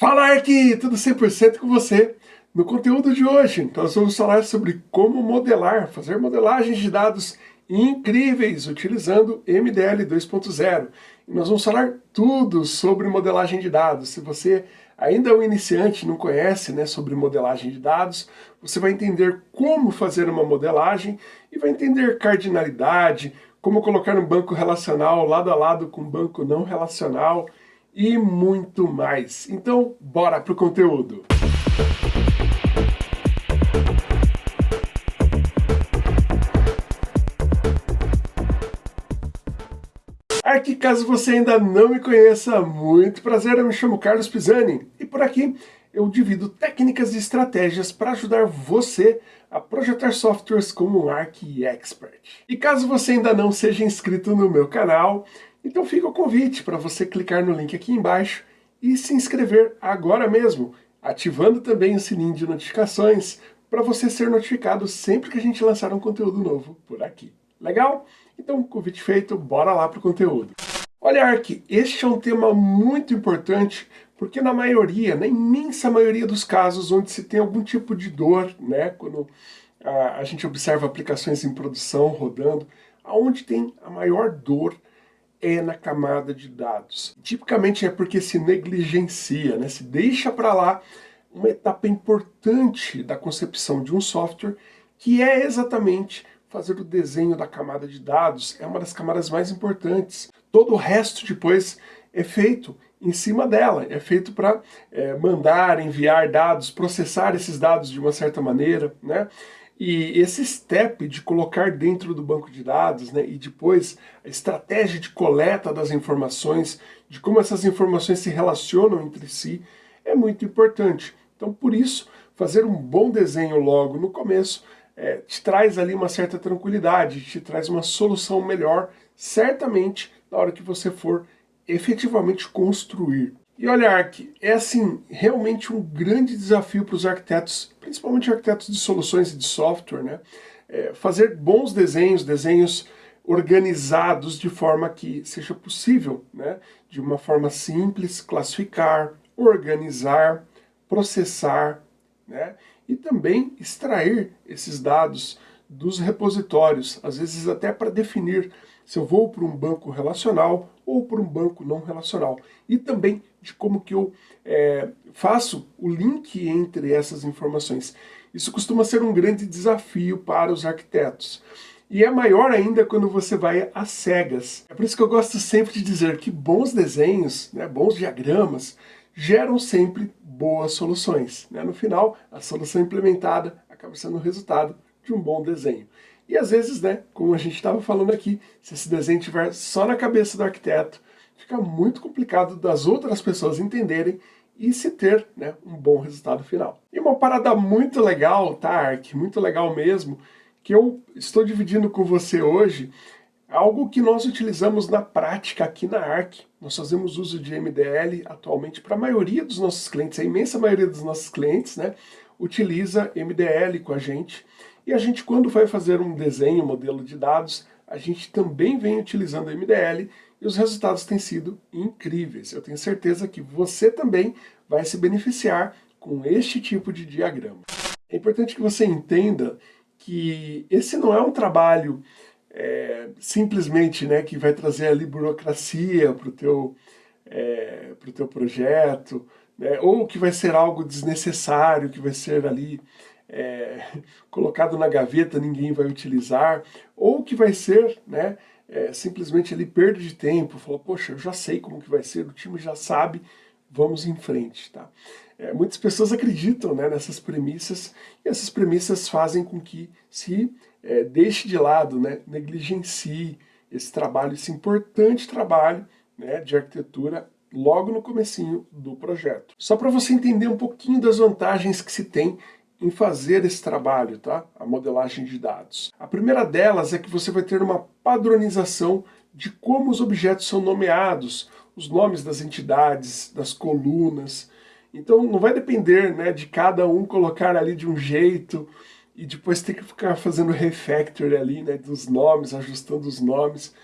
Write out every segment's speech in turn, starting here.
Fala Arqui, tudo 100% com você? No conteúdo de hoje, nós vamos falar sobre como modelar, fazer modelagens de dados incríveis utilizando MDL 2.0. E nós vamos falar tudo sobre modelagem de dados. Se você ainda é um iniciante não conhece né, sobre modelagem de dados, você vai entender como fazer uma modelagem e vai entender cardinalidade, como colocar um banco relacional lado a lado com um banco não relacional, e muito mais. Então, bora pro conteúdo! Aqui, caso você ainda não me conheça, muito prazer, eu me chamo Carlos Pisani e por aqui eu divido técnicas e estratégias para ajudar você a projetar softwares como um Arc Expert. E caso você ainda não seja inscrito no meu canal, então fica o convite para você clicar no link aqui embaixo e se inscrever agora mesmo, ativando também o sininho de notificações para você ser notificado sempre que a gente lançar um conteúdo novo por aqui. Legal? Então, convite feito, bora lá para o conteúdo. Olha, Ark, este é um tema muito importante porque na maioria, na imensa maioria dos casos onde se tem algum tipo de dor, né, quando a, a gente observa aplicações em produção rodando, aonde tem a maior dor é na camada de dados. Tipicamente é porque se negligencia, né? se deixa para lá uma etapa importante da concepção de um software, que é exatamente fazer o desenho da camada de dados, é uma das camadas mais importantes. Todo o resto depois é feito em cima dela, é feito para é, mandar, enviar dados, processar esses dados de uma certa maneira, né? E esse step de colocar dentro do banco de dados, né, e depois a estratégia de coleta das informações, de como essas informações se relacionam entre si, é muito importante. Então, por isso, fazer um bom desenho logo no começo é, te traz ali uma certa tranquilidade, te traz uma solução melhor, certamente, na hora que você for efetivamente construir. E olha, Arc, é assim, realmente um grande desafio para os arquitetos, principalmente arquitetos de soluções e de software, né? É fazer bons desenhos, desenhos organizados de forma que seja possível, né? De uma forma simples, classificar, organizar, processar, né? E também extrair esses dados dos repositórios, às vezes até para definir se eu vou para um banco relacional ou para um banco não relacional. E também de como que eu é, faço o link entre essas informações. Isso costuma ser um grande desafio para os arquitetos. E é maior ainda quando você vai às cegas. É por isso que eu gosto sempre de dizer que bons desenhos, né, bons diagramas, geram sempre boas soluções. Né? No final, a solução implementada acaba sendo o resultado de um bom desenho. E às vezes, né, como a gente estava falando aqui, se esse desenho estiver só na cabeça do arquiteto, fica muito complicado das outras pessoas entenderem e se ter né, um bom resultado final. E uma parada muito legal, tá, Ark? Muito legal mesmo, que eu estou dividindo com você hoje, algo que nós utilizamos na prática aqui na ARC. Nós fazemos uso de MDL atualmente para a maioria dos nossos clientes, a imensa maioria dos nossos clientes, né, utiliza MDL com a gente. E a gente, quando vai fazer um desenho, um modelo de dados, a gente também vem utilizando MDL e os resultados têm sido incríveis. Eu tenho certeza que você também vai se beneficiar com este tipo de diagrama. É importante que você entenda que esse não é um trabalho é, simplesmente né, que vai trazer ali burocracia para o teu, é, pro teu projeto, né, ou que vai ser algo desnecessário, que vai ser ali é, colocado na gaveta, ninguém vai utilizar, ou que vai ser né, é, simplesmente ali perda de tempo, falou, poxa, eu já sei como que vai ser, o time já sabe, vamos em frente. Tá? É, muitas pessoas acreditam né, nessas premissas, e essas premissas fazem com que se é, deixe de lado, né, negligencie esse trabalho, esse importante trabalho né, de arquitetura logo no comecinho do projeto. Só para você entender um pouquinho das vantagens que se tem em fazer esse trabalho, tá? a modelagem de dados. A primeira delas é que você vai ter uma padronização de como os objetos são nomeados, os nomes das entidades, das colunas. Então não vai depender né, de cada um colocar ali de um jeito e depois ter que ficar fazendo refactor ali né, dos nomes, ajustando os nomes.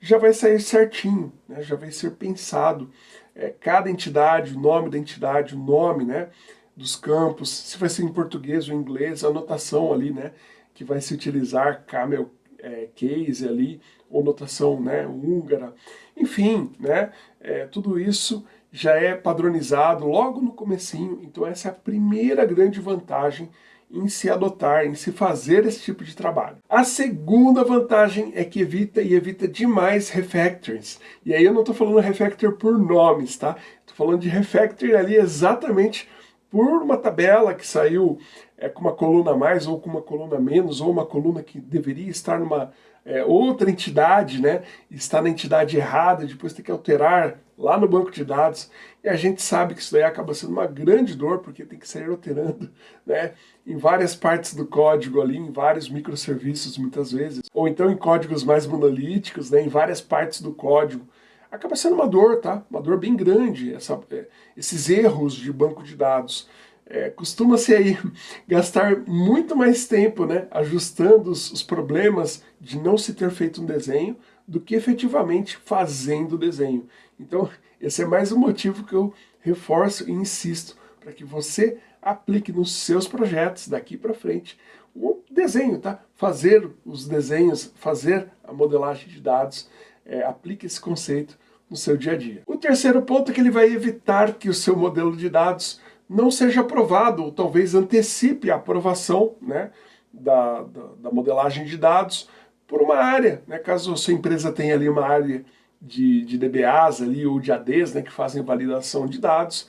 Já vai sair certinho, né, já vai ser pensado é, cada entidade, o nome da entidade, o nome né, dos campos, se vai ser em português ou inglês, a notação ali, né, que vai se utilizar, camel é, case ali, ou notação né, húngara, enfim, né, é, tudo isso já é padronizado logo no comecinho, então essa é a primeira grande vantagem em se adotar, em se fazer esse tipo de trabalho. A segunda vantagem é que evita e evita demais refactors. E aí eu não estou falando refactor por nomes, tá? Estou falando de refactor ali exatamente por uma tabela que saiu é, com uma coluna a mais ou com uma coluna a menos, ou uma coluna que deveria estar numa é, outra entidade, né? Está na entidade errada, depois tem que alterar lá no banco de dados, e a gente sabe que isso daí acaba sendo uma grande dor, porque tem que sair alterando, né, em várias partes do código ali, em vários microserviços muitas vezes, ou então em códigos mais monolíticos, né, em várias partes do código. Acaba sendo uma dor, tá? Uma dor bem grande, essa, é, esses erros de banco de dados. É, Costuma-se aí gastar muito mais tempo né, ajustando os, os problemas de não se ter feito um desenho do que efetivamente fazendo o desenho. Então, esse é mais um motivo que eu reforço e insisto para que você aplique nos seus projetos daqui para frente o desenho, tá? Fazer os desenhos, fazer a modelagem de dados, é, aplique esse conceito no seu dia a dia. O terceiro ponto é que ele vai evitar que o seu modelo de dados não seja aprovado, ou talvez antecipe a aprovação né, da, da, da modelagem de dados por uma área. Né, caso a sua empresa tenha ali uma área de, de DBAs ali, ou de ADs, né, que fazem validação de dados,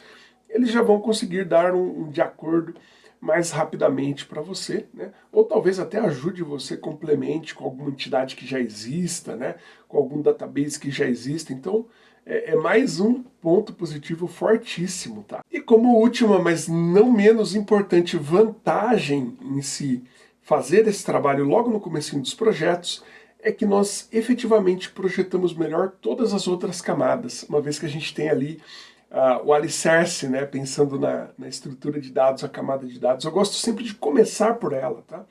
eles já vão conseguir dar um, um de acordo mais rapidamente para você, né? ou talvez até ajude você, complemente com alguma entidade que já exista, né? com algum database que já exista, então é, é, mais um ponto positivo fortíssimo. Tá? E como última, mas não menos importante vantagem em se fazer esse trabalho logo no começo dos projetos, é que nós efetivamente projetamos melhor todas as outras camadas, uma vez que a gente tem ali o alicerce, né, pensando na, na, estrutura de dados, a camada de dados. Eu gosto sempre de começar por ela. Tá?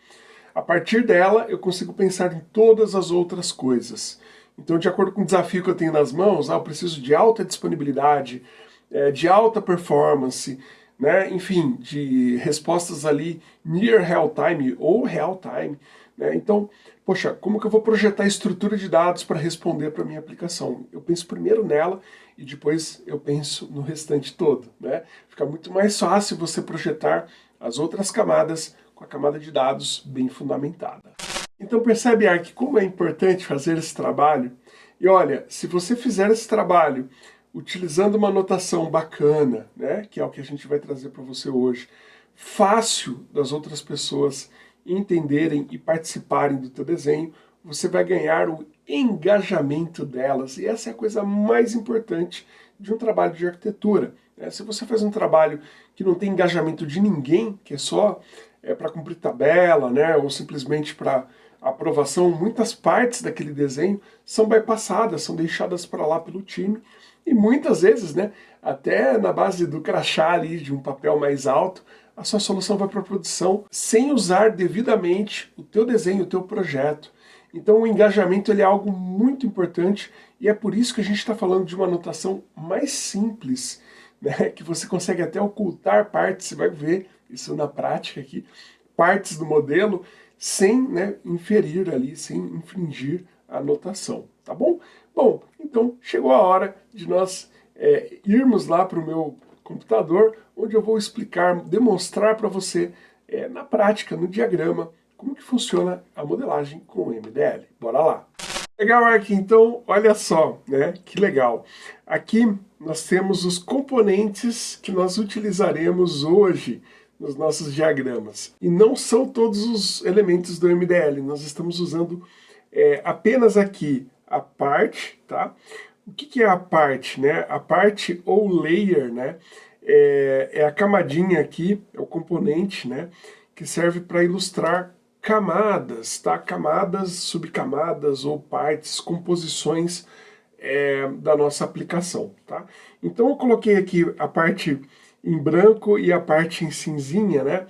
A partir dela, eu consigo pensar em todas as outras coisas. Então, de acordo com o desafio que eu tenho nas mãos, ah, eu preciso de alta disponibilidade, é, de alta performance, né, enfim, de respostas ali near real time ou real time. Né? Então, poxa, como que eu vou projetar a estrutura de dados para responder para a minha aplicação? Eu penso primeiro nela e depois eu penso no restante todo. Né? Fica muito mais fácil você projetar as outras camadas com a camada de dados bem fundamentada. Então percebe, Ark, como é importante fazer esse trabalho? E olha, se você fizer esse trabalho utilizando uma notação bacana, né, que é o que a gente vai trazer para você hoje, fácil das outras pessoas entenderem e participarem do teu desenho, você vai ganhar o engajamento delas. E essa é a coisa mais importante de um trabalho de arquitetura. Né? Se você faz um trabalho que não tem engajamento de ninguém, que é só é, para cumprir tabela, né, ou simplesmente para aprovação, muitas partes daquele desenho são bypassadas, são deixadas para lá pelo time, e muitas vezes, né, até na base do crachá ali, de um papel mais alto, a sua solução vai para a produção sem usar devidamente o teu desenho, o teu projeto. Então o engajamento ele é algo muito importante e é por isso que a gente está falando de uma anotação mais simples, né, que você consegue até ocultar partes, você vai ver isso na prática aqui, partes do modelo, sem né, inferir ali, sem infringir a anotação, tá bom? Bom, então chegou a hora de nós é, irmos lá para o meu computador, onde eu vou explicar, demonstrar para você é, na prática, no diagrama, como que funciona a modelagem com o MDL. Bora lá! Legal, Ark, então, olha só, né, que legal. Aqui nós temos os componentes que nós utilizaremos hoje nos nossos diagramas. E não são todos os elementos do MDL, nós estamos usando é, apenas aqui a parte, tá? O que, que é a parte, né? A parte ou layer, né? É, é a camadinha aqui, é o componente, né? Que serve para ilustrar camadas, tá? Camadas, subcamadas ou partes, composições é, da nossa aplicação, tá? Então eu coloquei aqui a parte em branco e a parte em cinzinha, né?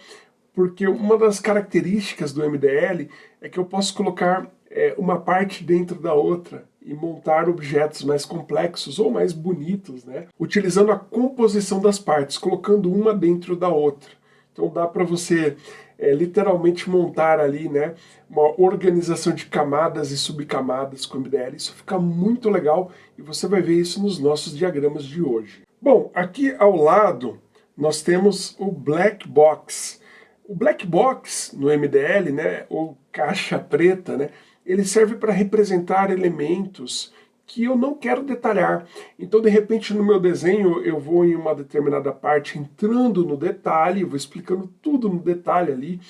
Porque uma das características do MDL é que eu posso colocar é, uma parte dentro da outra, e montar objetos mais complexos ou mais bonitos, né? utilizando a composição das partes, colocando uma dentro da outra. Então dá para você é, literalmente montar ali né, uma organização de camadas e subcamadas com MDL. Isso fica muito legal e você vai ver isso nos nossos diagramas de hoje. Bom, aqui ao lado nós temos o Black Box. O Black Box no MDL, né, ou caixa preta, né, ele serve para representar elementos que eu não quero detalhar. Então, de repente, no meu desenho, eu vou em uma determinada parte entrando no detalhe, vou explicando tudo no detalhe ali.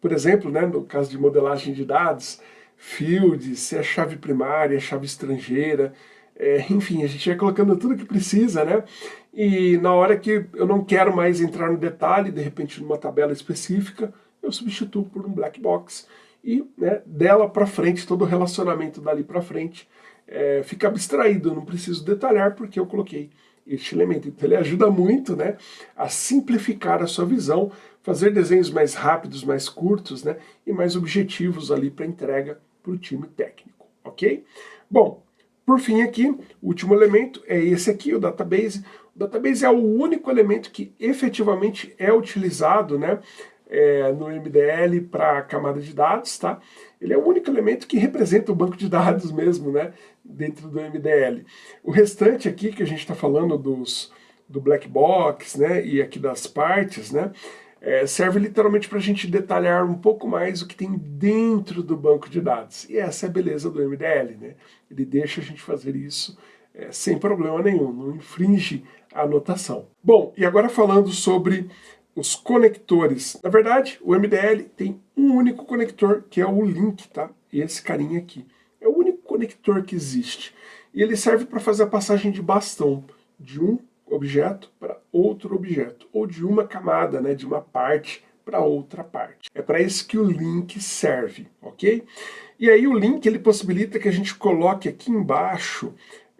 Por exemplo, né, no caso de modelagem de dados, field, se é chave primária, chave estrangeira, é, enfim, a gente vai colocando tudo que precisa, né? E na hora que eu não quero mais entrar no detalhe, de repente numa tabela específica, eu substituo por um black box e né, dela para frente, todo o relacionamento dali para frente é, fica abstraído, não preciso detalhar porque eu coloquei este elemento. Então ele ajuda muito né, a simplificar a sua visão, fazer desenhos mais rápidos, mais curtos né, e mais objetivos ali para entrega para o time técnico, ok? Bom, por fim aqui, o último elemento é esse aqui, o database. O database é o único elemento que efetivamente é utilizado né, é, no MDL para a camada de dados, tá? Ele é o único elemento que representa o banco de dados mesmo, né? Dentro do MDL. O restante aqui que a gente está falando dos, do black box, né? E aqui das partes, né? É, serve literalmente para a gente detalhar um pouco mais o que tem dentro do banco de dados. E essa é a beleza do MDL, né? Ele deixa a gente fazer isso é, sem problema nenhum, não infringe a anotação. Bom, e agora falando sobre os conectores. Na verdade, o MDL tem um único conector, que é o link, tá? Esse carinha aqui. É o único conector que existe. E ele serve para fazer a passagem de bastão de um objeto para outro objeto, ou de uma camada, né, de uma parte para outra parte. É para isso que o link serve, ok? E aí o link ele possibilita que a gente coloque aqui embaixo,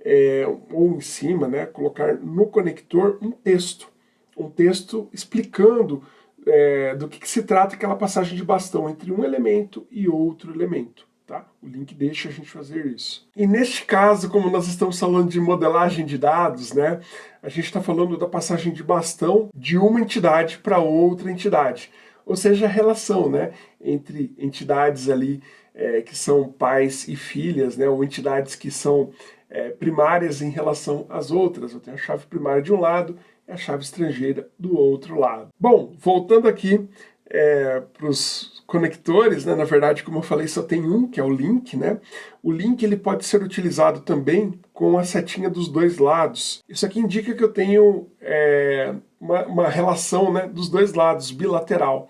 é, ou em cima, né, colocar no conector um texto um texto explicando é, do que, que, se trata aquela passagem de bastão entre um elemento e outro elemento. Tá? O link deixa a gente fazer isso. E neste caso, como nós estamos falando de modelagem de dados, né, a gente está falando da passagem de bastão de uma entidade para outra entidade. Ou seja, a relação né, entre entidades ali é, que são pais e filhas, né, ou entidades que são é, primárias em relação às outras. Eu tenho a chave primária de um lado a chave estrangeira do outro lado. Bom, voltando aqui é, para os conectores, né, na verdade, como eu falei, só tem um, que é o link. Né? O link ele pode ser utilizado também com a setinha dos dois lados. Isso aqui indica que eu tenho é, uma, uma, relação né, dos dois lados, bilateral.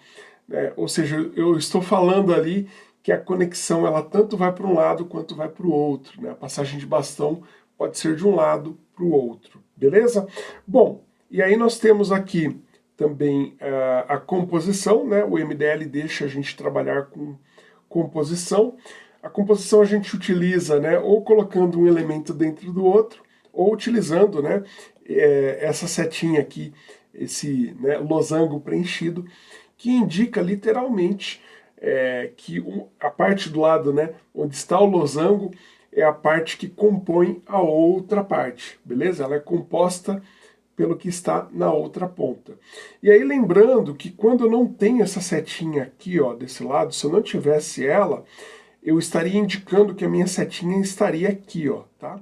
Né? Ou seja, eu estou falando ali que a conexão ela tanto vai para um lado quanto vai para o outro. Né? A passagem de bastão pode ser de um lado para o outro. Beleza? Bom, e aí nós temos aqui também uh, a composição, né? o MDL deixa a gente trabalhar com composição. A composição a gente utiliza né, ou colocando um elemento dentro do outro, ou utilizando né, é, essa setinha aqui, esse né, losango preenchido, que indica literalmente é, que a parte do lado né, onde está o losango é a parte que compõe a outra parte, beleza? Ela é composta pelo que está na outra ponta. E aí lembrando que quando eu não tenho essa setinha aqui, ó, desse lado, se eu não tivesse ela, eu estaria indicando que a minha setinha estaria aqui, ó, tá?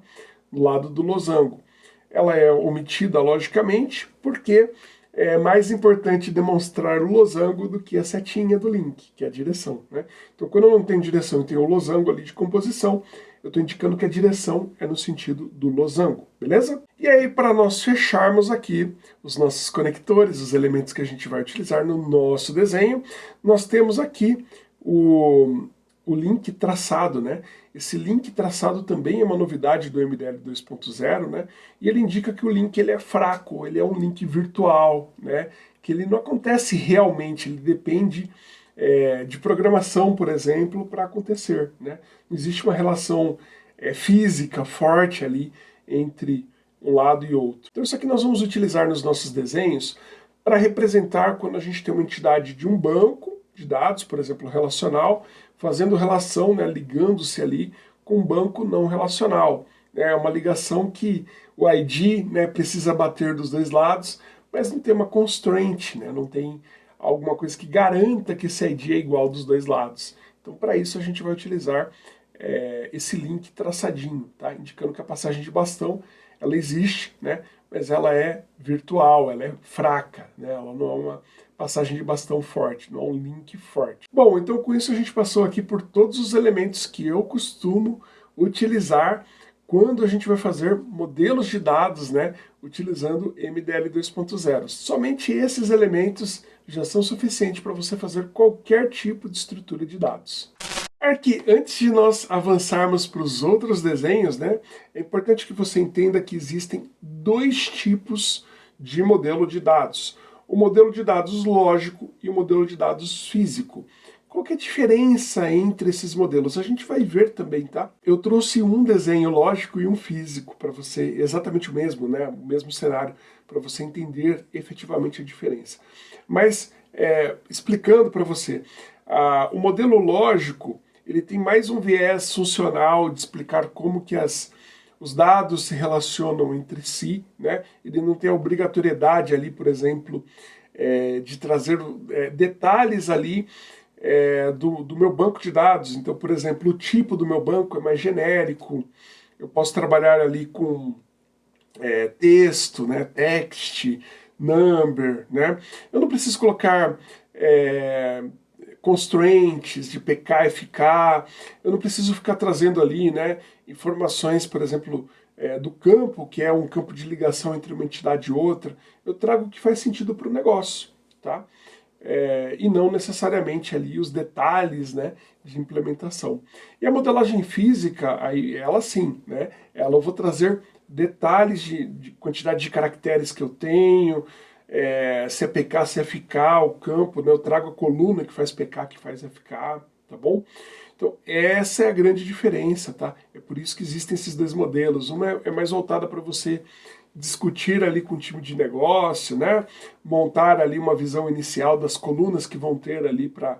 Do lado do losango. Ela é omitida, logicamente, porque é mais importante demonstrar o losango do que a setinha do link, que é a direção. Né? Então, quando eu não tenho direção e tenho o losango ali de composição, eu estou indicando que a direção é no sentido do losango, beleza? E aí, para nós fecharmos aqui os nossos conectores, os elementos que a gente vai utilizar no nosso desenho, nós temos aqui o, o link traçado, né? Esse link traçado também é uma novidade do MDL 2.0, né? E ele indica que o link ele é fraco, ele é um link virtual, né? Que ele não acontece realmente, ele depende é, de programação, por exemplo, para acontecer. Né? Existe uma relação é, física forte ali entre um lado e outro. Então isso aqui nós vamos utilizar nos nossos desenhos para representar quando a gente tem uma entidade de um banco de dados, por exemplo, relacional, fazendo relação, né, ligando-se ali com um banco não relacional. É uma ligação que o ID né, precisa bater dos dois lados, mas não tem uma constraint, né, não tem alguma coisa que garanta que esse ID é igual dos dois lados. Então, para isso, a gente vai utilizar é, esse link traçadinho, tá? indicando que a passagem de bastão ela existe, né? mas ela é virtual, ela é fraca, né? ela não é uma passagem de bastão forte, não é um link forte. Bom, então com isso a gente passou aqui por todos os elementos que eu costumo utilizar quando a gente vai fazer modelos de dados, né, utilizando MDL 2.0. Somente esses elementos já são suficientes para você fazer qualquer tipo de estrutura de dados. Aqui, antes de nós avançarmos para os outros desenhos, né, é importante que você entenda que existem dois tipos de modelo de dados. O modelo de dados lógico e o modelo de dados físico. Qual é a diferença entre esses modelos? A gente vai ver também, tá? Eu trouxe um desenho lógico e um físico para você, exatamente o mesmo, né? O mesmo cenário, para você entender efetivamente a diferença. Mas, é, explicando para você, o modelo lógico, ele tem mais um viés funcional de explicar como que as, os dados se relacionam entre si, né? Ele não tem a obrigatoriedade ali, por exemplo, é, de trazer é, detalhes ali é, do, do meu banco de dados. Então, por exemplo, o tipo do meu banco é mais genérico, eu posso trabalhar ali com é, texto, né, text, number, né? Eu não preciso colocar é, constraints de PK e FK, eu não preciso ficar trazendo ali né, informações, por exemplo, é, do campo, que é um campo de ligação entre uma entidade e outra, eu trago o que faz sentido para o negócio, tá? é, e não necessariamente ali os detalhes né, de implementação. E a modelagem física, aí, ela sim, né, ela eu vou trazer detalhes de, de quantidade de caracteres que eu tenho, é, se é PK, se é FK, o campo, né, eu trago a coluna que faz PK, que faz FK, tá bom? Então, essa é a grande diferença, tá? É por isso que existem esses dois modelos. Uma é, é mais voltada para você discutir ali com o time de negócio, né? montar ali uma visão inicial das colunas que vão ter ali para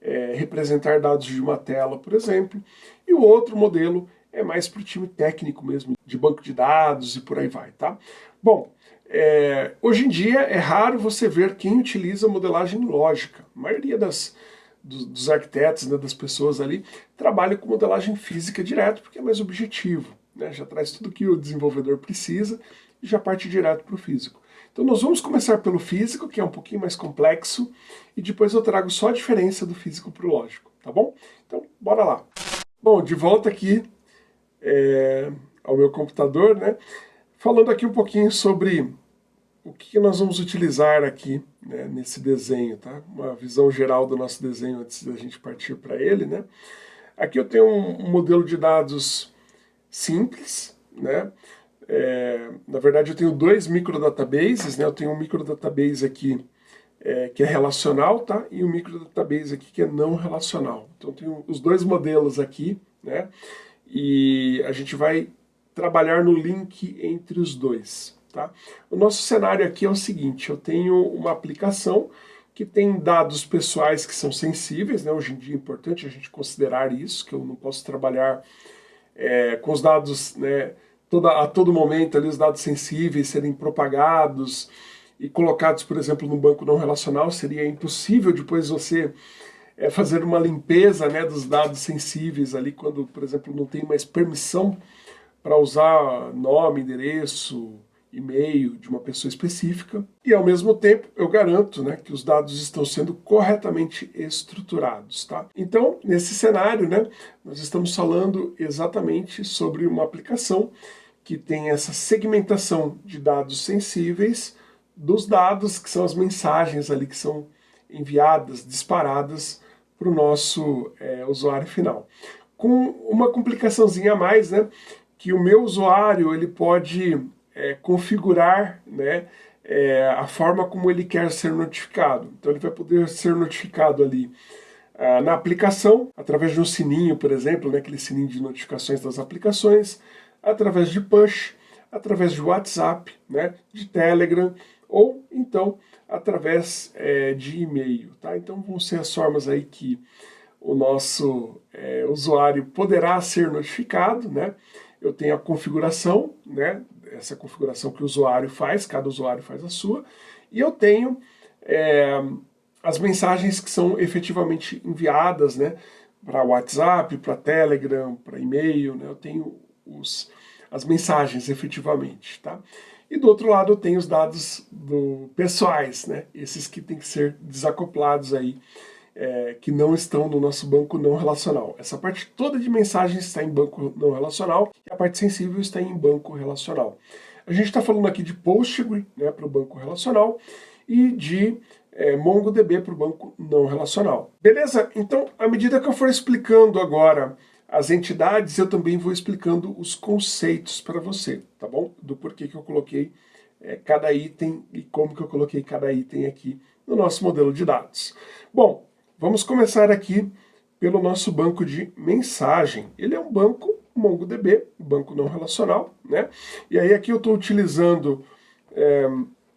é, representar dados de uma tela, por exemplo. E o outro modelo é mais para o time técnico mesmo, de banco de dados e por aí vai, tá? Bom, é, hoje em dia é raro você ver quem utiliza modelagem lógica. A maioria das, dos, dos arquitetos, né, das pessoas ali, trabalha com modelagem física direto, porque é mais objetivo. Né, já traz tudo que o desenvolvedor precisa e já parte direto para o físico. Então nós vamos começar pelo físico, que é um pouquinho mais complexo, e depois eu trago só a diferença do físico para o lógico, tá bom? Então, bora lá. Bom, de volta aqui é, ao meu computador, né? Falando aqui um pouquinho sobre o que nós vamos utilizar aqui né, nesse desenho, tá? Uma visão geral do nosso desenho antes da gente partir para ele, né? Aqui eu tenho um modelo de dados simples, né? É, na verdade, eu tenho dois microdatabases, né? Eu tenho um microdatabase aqui é, que é relacional, tá? E um microdatabase aqui que é não relacional. Então, eu tenho os dois modelos aqui, né? E a gente vai trabalhar no link entre os dois, tá? O nosso cenário aqui é o seguinte, eu tenho uma aplicação que tem dados pessoais que são sensíveis, né? Hoje em dia é importante a gente considerar isso, que eu não posso trabalhar é, com os dados, né? toda, a todo momento ali os dados sensíveis serem propagados e colocados, por exemplo, no banco não relacional, seria impossível depois você é, fazer uma limpeza né, dos dados sensíveis ali quando, por exemplo, não tem mais permissão para usar nome, endereço, e-mail de uma pessoa específica. E ao mesmo tempo eu garanto né, que os dados estão sendo corretamente estruturados. Tá? Então, nesse cenário, né, nós estamos falando exatamente sobre uma aplicação que tem essa segmentação de dados sensíveis dos dados que são as mensagens ali que são enviadas, disparadas para o nosso é, usuário final. Com uma complicaçãozinha a mais, né, que o meu usuário ele pode é, configurar né, é, a forma como ele quer ser notificado. Então ele vai poder ser notificado ali ah, na aplicação, através de um sininho, por exemplo, né, aquele sininho de notificações das aplicações, através de push, através de WhatsApp, né, de Telegram, ou então através é, de e-mail. Tá? Então vão ser as formas aí que o nosso é, usuário poderá ser notificado, né? Eu tenho a configuração, né? Essa configuração que o usuário faz, cada usuário faz a sua, e eu tenho é, as mensagens que são efetivamente enviadas, né? Para WhatsApp, para Telegram, para e-mail, né? Eu tenho os, as mensagens efetivamente, tá? E do outro lado tenho os dados do, pessoais, né? Esses que têm que ser desacoplados aí é, que não estão no nosso banco não relacional. Essa parte toda de mensagens está em banco não relacional e a parte sensível está em banco relacional. A gente está falando aqui de Postgre né, para o banco relacional e de é, MongoDB para o banco não relacional. Beleza? Então, à medida que eu for explicando agora as entidades, eu também vou explicando os conceitos para você, tá bom? Do porquê que eu coloquei é, cada item e como que eu coloquei cada item aqui no nosso modelo de dados. Bom, Vamos começar aqui pelo nosso banco de mensagem. Ele é um banco MongoDB, banco não relacional, né? E aí aqui eu estou utilizando é,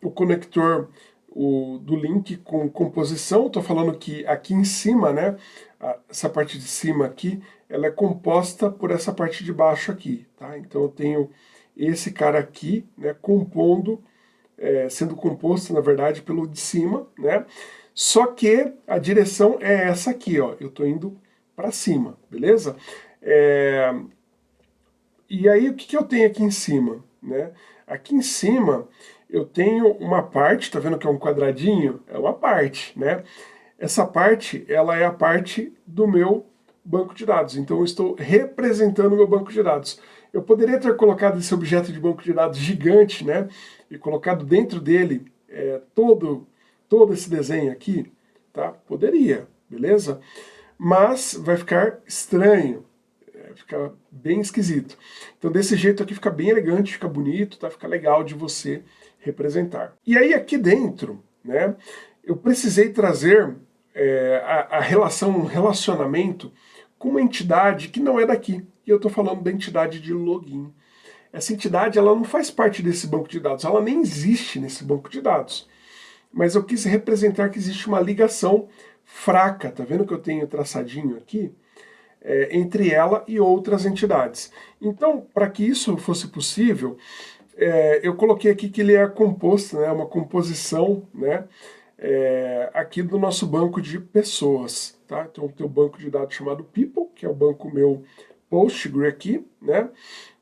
o conector o, do link com composição, estou falando que aqui em cima, né, essa parte de cima aqui, ela é composta por essa parte de baixo aqui, tá? Então eu tenho esse cara aqui, né, compondo, é, sendo composto, na verdade, pelo de cima, né? Só que a direção é essa aqui, ó. Eu estou indo para cima, beleza? É... E aí, o que, que eu tenho aqui em cima? Né? Aqui em cima, eu tenho uma parte, tá vendo que é um quadradinho? É uma parte, né? Essa parte, ela é a parte do meu banco de dados. Então, eu estou representando o meu banco de dados. Eu poderia ter colocado esse objeto de banco de dados gigante, né? E colocado dentro dele é, todo todo esse desenho aqui, tá? Poderia, beleza? Mas vai ficar estranho, é, fica bem esquisito. Então desse jeito aqui fica bem elegante, fica bonito, tá? Fica legal de você representar. E aí aqui dentro, né, eu precisei trazer é, a, a relação, um relacionamento com uma entidade que não é daqui. E eu estou falando da entidade de login. Essa entidade ela não faz parte desse banco de dados, ela nem existe nesse banco de dados mas eu quis representar que existe uma ligação fraca, tá vendo que eu tenho traçadinho aqui? É, entre ela e outras entidades. Então, para que isso fosse possível, é, eu coloquei aqui que ele é composto, né, uma composição né, é, aqui do nosso banco de pessoas. Tá? Então tem um banco de dados chamado People, que é o banco meu Postgre aqui, né?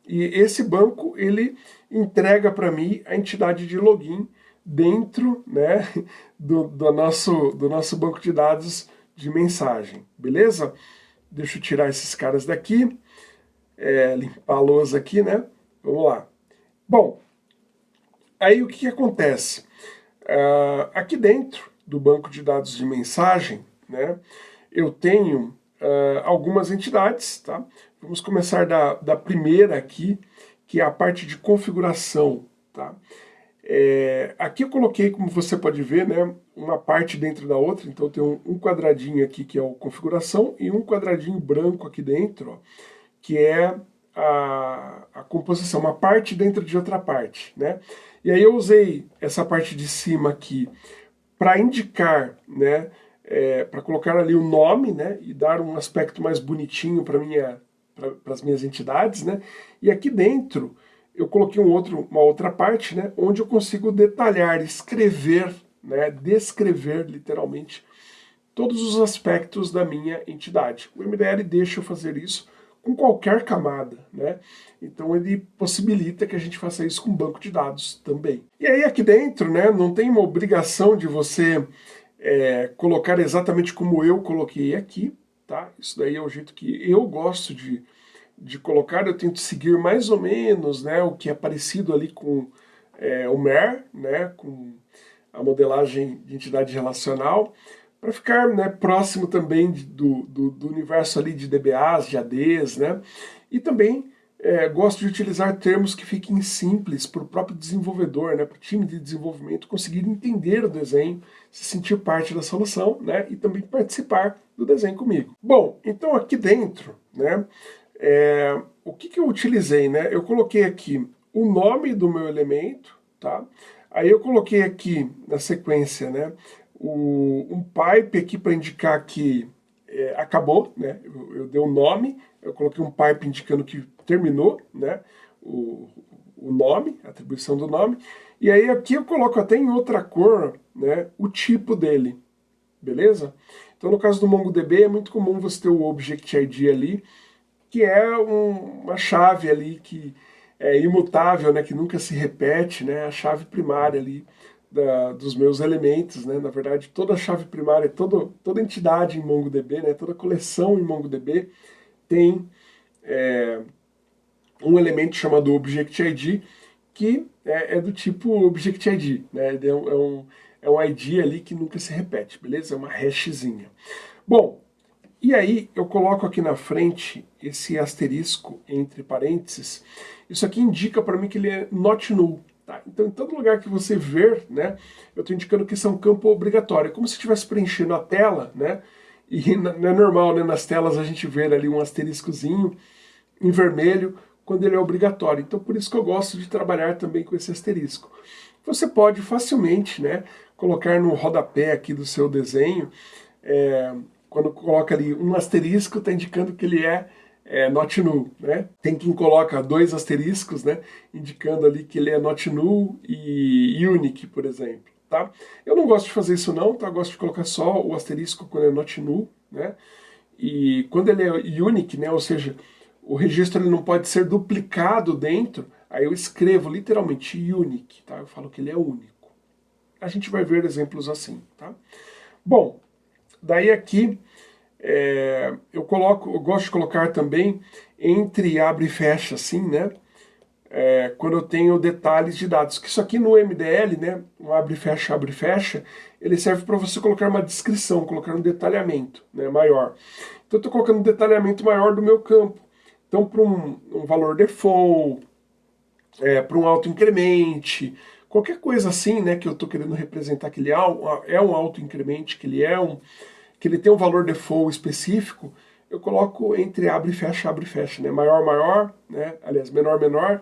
e esse banco ele entrega para mim a entidade de login dentro né, do, do, nosso, do nosso banco de dados de mensagem, beleza? Deixa eu tirar esses caras daqui, é, limpar a lousa aqui, né? Vamos lá. Bom, aí o que, que acontece? Uh, aqui dentro do banco de dados de mensagem, né, eu tenho uh, algumas entidades, tá? Vamos começar da, da primeira aqui, que é a parte de configuração, tá? É, aqui eu coloquei, como você pode ver, né, uma parte dentro da outra, então tem um, um quadradinho aqui que é o configuração e um quadradinho branco aqui dentro, ó, que é a, a, composição, uma parte dentro de outra parte. Né? E aí eu usei essa parte de cima aqui para indicar, né, é, para colocar ali o nome né, e dar um aspecto mais bonitinho para minha, as minhas entidades. Né? E aqui dentro eu coloquei um outro, uma outra parte, né, onde eu consigo detalhar, escrever, né, descrever literalmente todos os aspectos da minha entidade. O MDL deixa eu fazer isso com qualquer camada, né? Então ele possibilita que a gente faça isso com banco de dados também. E aí aqui dentro, né, não tem uma obrigação de você é, colocar exatamente como eu coloquei aqui, tá? Isso daí é o jeito que eu gosto de de colocar, eu tento seguir mais ou menos né, o que é parecido ali com é, o MER, né, com a modelagem de entidade relacional, para ficar né, próximo também do, do, do, universo ali de DBAs, de ADs, né, e também é, gosto de utilizar termos que fiquem simples para o próprio desenvolvedor, né, para o time de desenvolvimento conseguir entender o desenho, se sentir parte da solução né, e também participar do desenho comigo. Bom, então aqui dentro, né, é, o que, que eu utilizei, né? Eu coloquei aqui o nome do meu elemento, tá? Aí eu coloquei aqui na sequência, né, o, um pipe aqui para indicar que é, acabou, né? Eu, eu dei um nome, eu coloquei um pipe indicando que terminou, né? O, o nome, a atribuição do nome, e aí aqui eu coloco até em outra cor, né? O tipo dele, beleza? Então no caso do MongoDB é muito comum você ter o Object ID ali, que é um, uma chave ali que é imutável, né? Que nunca se repete, né? A chave primária ali da, dos meus elementos, né? Na verdade, toda chave primária, toda, toda entidade em MongoDB, né? Toda coleção em MongoDB tem é, um elemento chamado Object ID, que é, é do tipo Object ID, né? É um, é, um, é ID ali que nunca se repete, beleza? É uma hashzinha. Bom, e aí eu coloco aqui na frente esse asterisco entre parênteses. Isso aqui indica para mim que ele é not null. Tá? Então, em todo lugar que você ver, né, eu estou indicando que isso é um campo obrigatório. Como se estivesse preenchendo a tela, né? E é normal, né? Nas telas a gente ver ali um asteriscozinho em vermelho quando ele é obrigatório. Então, por isso que eu gosto de trabalhar também com esse asterisco. Você pode facilmente, né, colocar no rodapé aqui do seu desenho, é, quando coloca ali um asterisco, está indicando que ele é é, not null, né? Tem quem coloca dois asteriscos, né? Indicando ali que ele é not null e unique, por exemplo, tá? Eu não gosto de fazer isso não, tá? Eu gosto de colocar só o asterisco quando é not null, né? E quando ele é unique, né? Ou seja, o registro ele não pode ser duplicado dentro, aí eu escrevo literalmente unique, tá? Eu falo que ele é único. A gente vai ver exemplos assim, tá? Bom, daí aqui é, eu coloco, eu gosto de colocar também entre abre e fecha, assim, né? É, quando eu tenho detalhes de dados. Que isso aqui no MDL, né? Um abre e fecha, abre e fecha, ele serve para você colocar uma descrição, colocar um detalhamento né, maior. Então eu estou colocando um detalhamento maior do meu campo. Então para um, um, valor default, é, para um auto-incremente, qualquer coisa assim, né? Que eu estou querendo representar que ele é um, é auto-incremente, que ele é um que ele tem um valor default específico, eu coloco entre abre e fecha, abre e fecha, né? Maior, maior, né? Aliás, menor, menor,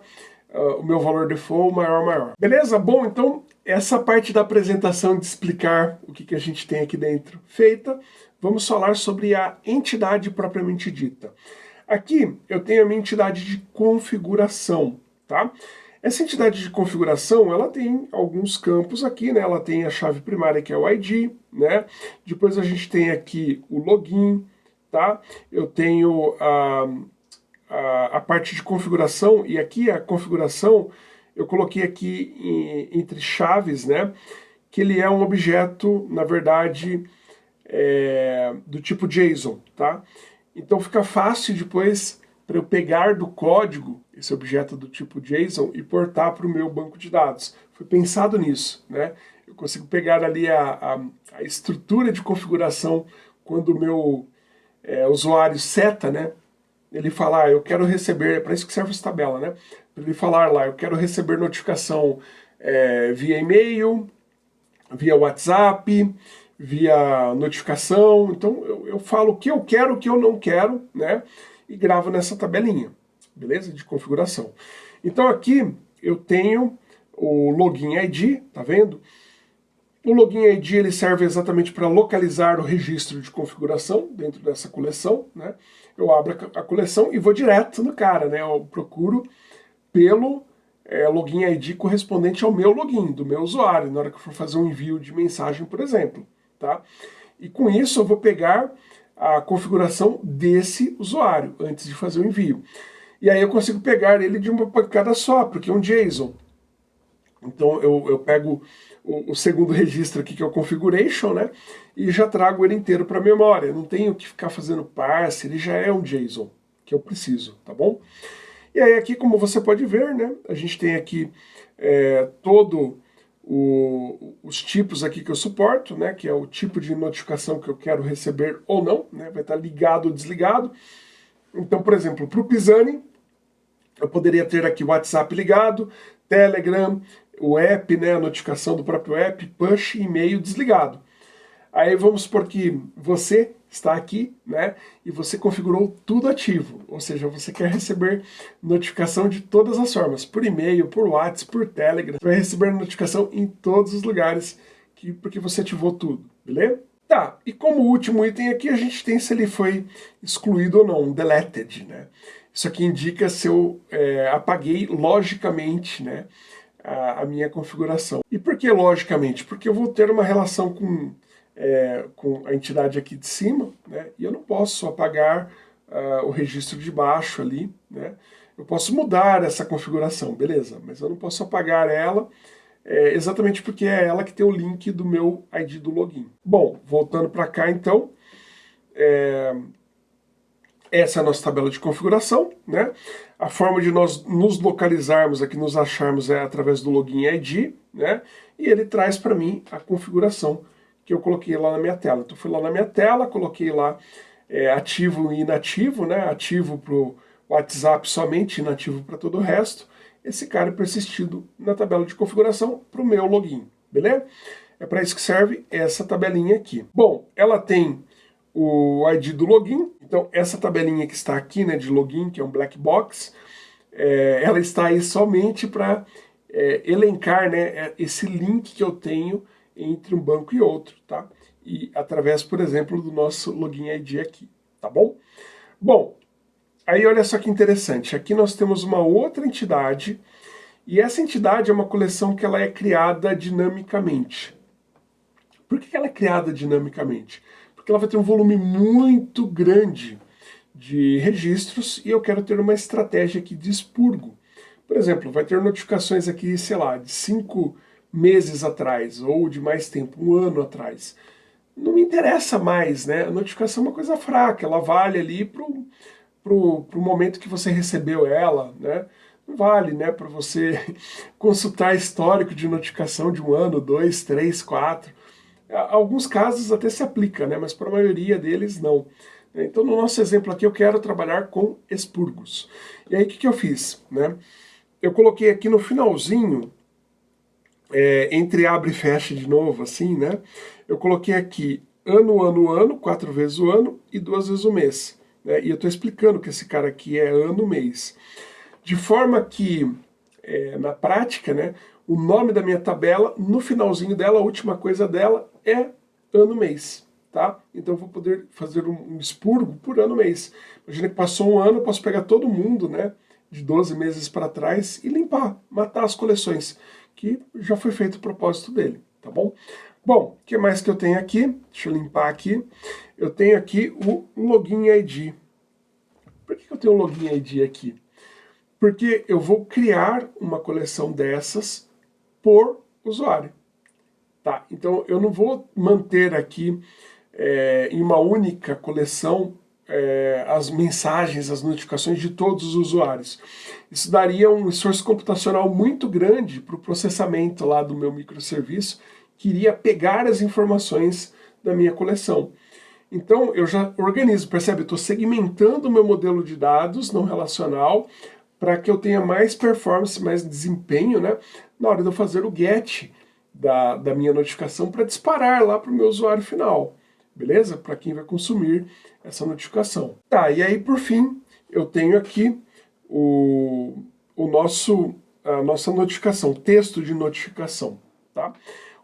uh, o meu valor default, maior, maior. Beleza? Bom, então, essa parte da apresentação de explicar o que, que a gente tem aqui dentro feita, vamos falar sobre a entidade propriamente dita. Aqui eu tenho a minha entidade de configuração, tá? Essa entidade de configuração, ela tem alguns campos aqui, né? Ela tem a chave primária, que é o ID, né? Depois a gente tem aqui o login, tá? Eu tenho a, a, a parte de configuração, e aqui a configuração, eu coloquei aqui em, entre chaves, né? Que ele é um objeto, na verdade, é, do tipo JSON, tá? Então fica fácil depois para eu pegar do código esse objeto do tipo JSON e portar para o meu banco de dados. Foi pensado nisso, né? Eu consigo pegar ali a, a, a estrutura de configuração quando o meu é, usuário seta, né? Ele falar, ah, eu quero receber, é para isso que serve essa tabela, né? Ele falar lá, eu quero receber notificação é, via e-mail, via WhatsApp, via notificação. Então eu, eu falo o que eu quero, o que eu não quero, né? e gravo nessa tabelinha, beleza? De configuração. Então aqui eu tenho o login ID, tá vendo? O login ID ele serve exatamente para localizar o registro de configuração dentro dessa coleção, né? Eu abro a coleção e vou direto no cara, né? Eu procuro pelo é, login ID correspondente ao meu login, do meu usuário, na hora que eu for fazer um envio de mensagem, por exemplo, tá? E com isso eu vou pegar a configuração desse usuário antes de fazer o envio. E aí eu consigo pegar ele de uma pancada só, porque é um JSON. Então eu, eu pego o, o, segundo registro aqui, que é o configuration, né? E já trago ele inteiro para a memória. Não tenho que ficar fazendo parse, ele já é um JSON que eu preciso, tá bom? E aí aqui, como você pode ver, né? A gente tem aqui é, todo o, os tipos aqui que eu suporto, né, que é o tipo de notificação que eu quero receber ou não, né, vai estar ligado ou desligado. Então, por exemplo, para o Pisani, eu poderia ter aqui WhatsApp ligado, Telegram, o app, né, a notificação do próprio app, push, e-mail desligado. Aí vamos supor que você está aqui, né? E você configurou tudo ativo, ou seja, você quer receber notificação de todas as formas, por e-mail, por WhatsApp, por Telegram, vai receber notificação em todos os lugares, que, porque você ativou tudo, beleza? Tá, e como último item aqui, a gente tem se ele foi excluído ou não, deleted, né? Isso aqui indica se eu é, apaguei logicamente, né, a, a, minha configuração. E por que logicamente? Porque eu vou ter uma relação com, é, com a entidade aqui de cima, né, e eu não posso apagar uh, o registro de baixo ali, né? Eu posso mudar essa configuração, beleza, mas eu não posso apagar ela é, exatamente porque é ela que tem o link do meu ID do login. Bom, voltando para cá então, é, essa é a nossa tabela de configuração, né? A forma de nós nos localizarmos aqui, nos acharmos é através do login ID, né? E ele traz para mim a configuração que eu coloquei lá na minha tela. Então fui lá na minha tela, coloquei lá é, ativo e inativo, né? Ativo para o WhatsApp somente, inativo para todo o resto esse cara é persistido na tabela de configuração para o meu login, beleza? É para isso que serve essa tabelinha aqui. Bom, ela tem o ID do login, então essa tabelinha que está aqui né, de login, que é um black box, é, ela está aí somente para é, elencar né, é, esse link que eu tenho entre um banco e outro, tá? E através, por exemplo, do nosso login ID aqui, tá bom? Bom, Aí olha só que interessante, aqui nós temos uma outra entidade, e essa entidade é uma coleção que ela é criada dinamicamente. Por que ela é criada dinamicamente? Porque ela vai ter um volume muito grande de registros e eu quero ter uma estratégia aqui de expurgo. Por exemplo, vai ter notificações aqui, sei lá, de cinco meses atrás ou de mais tempo, um ano atrás. Não me interessa mais, né? A notificação é uma coisa fraca, ela vale ali para para o momento que você recebeu ela, né? Não vale, né, para você consultar histórico de notificação de um ano, dois, três, quatro. Alguns casos até se aplica, né, mas para a maioria deles não. Então no nosso exemplo aqui eu quero trabalhar com expurgos. E aí o que, que eu fiz? Né? Eu coloquei aqui no finalzinho, é, entre abre e fecha de novo, assim, né? Eu coloquei aqui ano, ano, ano, quatro vezes o ano e duas vezes o mês. Né? E eu estou explicando que esse cara aqui é ano, mês. De forma que, é, na prática, né, o nome da minha tabela, no finalzinho dela, a última coisa dela é ano, mês. Tá? Então eu vou poder fazer um, um expurgo por ano, mês. Imagina que passou um ano, eu posso pegar todo mundo, né, de 12 meses para trás e limpar, matar as coleções, que já foi feito o propósito dele, tá bom? Bom, o que mais que eu tenho aqui? Deixa eu limpar aqui. Eu tenho aqui o Login ID. Por que eu tenho o Login ID aqui? Porque eu vou criar uma coleção dessas por usuário. Tá? Então eu não vou manter aqui é, em uma única coleção é, as mensagens, as notificações de todos os usuários. Isso daria um esforço computacional muito grande para o processamento lá do meu microserviço queria pegar as informações da minha coleção. Então eu já organizo, percebe? Estou segmentando o meu modelo de dados não relacional para que eu tenha mais performance, mais desempenho né, na hora de eu fazer o get da, da minha notificação para disparar lá para o meu usuário final, beleza? Para quem vai consumir essa notificação. Tá, e aí por fim eu tenho aqui o, o nosso, a nossa notificação, texto de notificação, tá?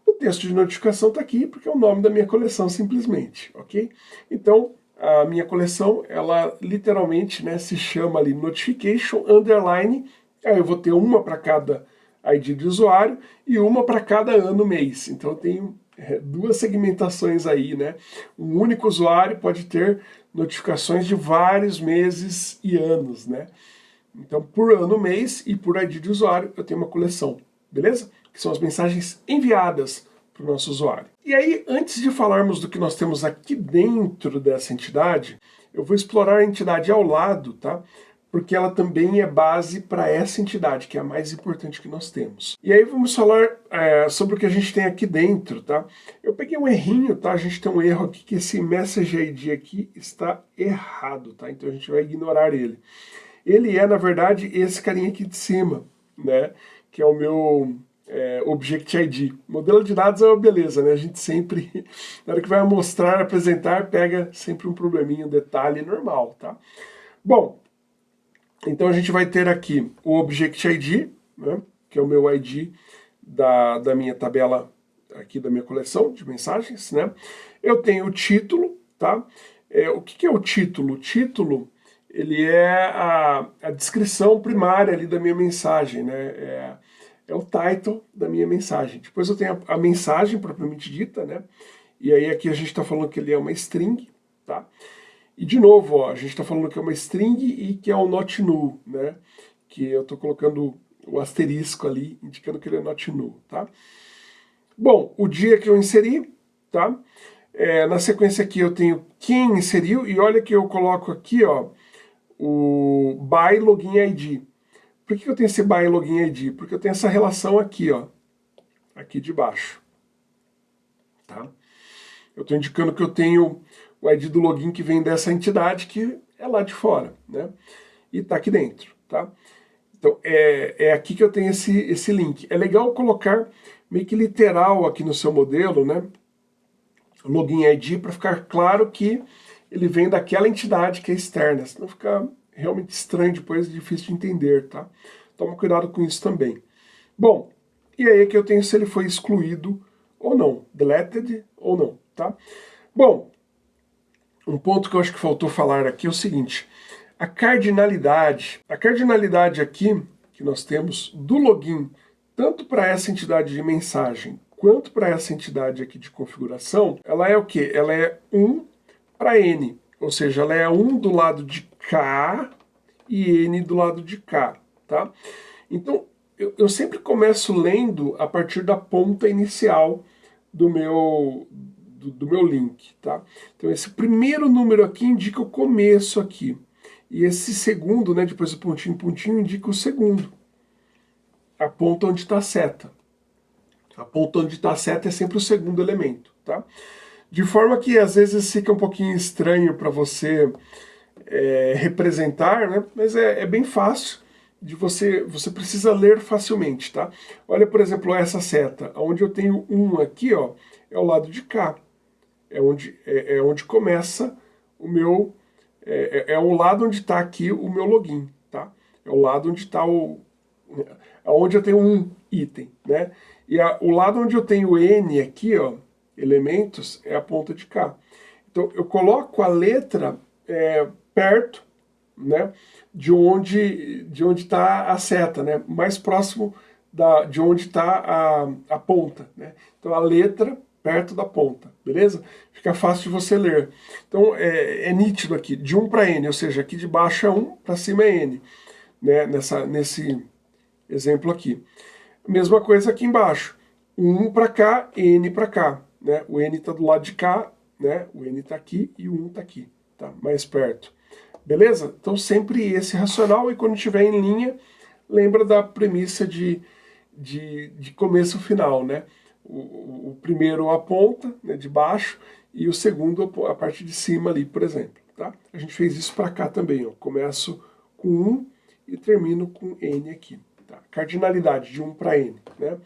O texto de notificação está aqui porque é o nome da minha coleção simplesmente, ok? Então, a minha coleção, ela literalmente né, se chama ali Notification Underline, aí eu vou ter uma para cada ID de usuário e uma para cada ano mês. Então eu tenho é, duas segmentações aí, né? Um único usuário pode ter notificações de vários meses e anos, né? Então por ano, mês e por ID de usuário eu tenho uma coleção, beleza? que são as mensagens enviadas para o nosso usuário. E aí, antes de falarmos do que nós temos aqui dentro dessa entidade, eu vou explorar a entidade ao lado, tá? Porque ela também é base para essa entidade, que é a mais importante que nós temos. E aí vamos falar é, sobre o que a gente tem aqui dentro, tá? Eu peguei um errinho, tá? A gente tem um erro aqui que esse message ID aqui está errado, tá? Então a gente vai ignorar ele. Ele é, na verdade, esse carinha aqui de cima, né? Que é o meu é, Object ID. Modelo de dados é uma beleza, né? A gente sempre, na hora que vai mostrar, apresentar, pega sempre um probleminha, um detalhe normal, tá? Bom, então a gente vai ter aqui o Object ID, né? que é o meu ID da, da minha tabela aqui da minha coleção de mensagens, né? Eu tenho o título, tá? É, o que, que é o título? O título, ele é a, a descrição primária ali da minha mensagem, né? É, é o title da minha mensagem. Depois eu tenho a, a mensagem propriamente dita, né? E aí aqui a gente está falando que ele é uma string, tá? E de novo, ó, a gente está falando que é uma string e que é um not null, né? Que eu estou colocando o asterisco ali, indicando que ele é not null, tá? Bom, o dia que eu inseri, tá? É, na sequência aqui eu tenho quem inseriu, e olha que eu coloco aqui, ó, o by login ID. Por que eu tenho esse by login ID? Porque eu tenho essa relação aqui, ó, aqui de baixo, tá? Eu estou indicando que eu tenho o ID do login que vem dessa entidade que é lá de fora, né? E está aqui dentro, tá? Então, é, é aqui que eu tenho esse, esse link. É legal colocar meio que literal aqui no seu modelo, né? Login ID, para ficar claro que ele vem daquela entidade que é externa, senão fica realmente estranho depois, difícil de entender, tá? Toma cuidado com isso também. Bom, e aí é que eu tenho se ele foi excluído ou não, deleted ou não, tá? Bom, um ponto que eu acho que faltou falar aqui é o seguinte, a cardinalidade, a cardinalidade aqui que nós temos do login, tanto para essa entidade de mensagem quanto para essa entidade aqui de configuração, ela é o que? Ela é 1 para N, ou seja, ela é 1 do lado de cá e N do lado de cá, tá? Então, eu, eu sempre começo lendo a partir da ponta inicial do meu, do, do, meu link, tá? Então esse primeiro número aqui indica o começo aqui. E esse segundo, né, depois do pontinho, pontinho, indica o segundo. A ponta onde está a seta. A ponta onde está a seta é sempre o segundo elemento, tá? De forma que às vezes fica um pouquinho estranho para você é, representar, né? Mas é, é bem fácil de você, você precisa ler facilmente, tá? Olha, por exemplo, essa seta, onde eu tenho um aqui, ó, é o lado de cá é onde, é, é onde começa o meu... É, é, é o lado onde está aqui o meu login, tá? É o lado onde está o... É onde eu tenho um item, né? E a, o lado onde eu tenho N aqui, ó, elementos, é a ponta de cá. Então, eu coloco a letra é, perto, né, de onde de onde está a seta, né, mais próximo da, de onde está a, a ponta, né. Então, a letra perto da ponta, beleza? Fica fácil de você ler. Então é, é nítido aqui, de 1 para N, ou seja, aqui de baixo é 1, para cima é N, né? Nessa, nesse exemplo aqui. Mesma coisa aqui embaixo, 1 para cá, N para cá, né? O N está do lado de cá, né? O N está aqui e o 1 está aqui, tá? Mais perto. Beleza? Então sempre esse racional e quando estiver em linha, lembra da premissa de, de, de começo final, né? O, o primeiro a ponta né, de baixo e o segundo a parte de cima ali, por exemplo. Tá? A gente fez isso para cá também. Ó. Começo com 1 e termino com N aqui. Tá? Cardinalidade de 1 para N. Né?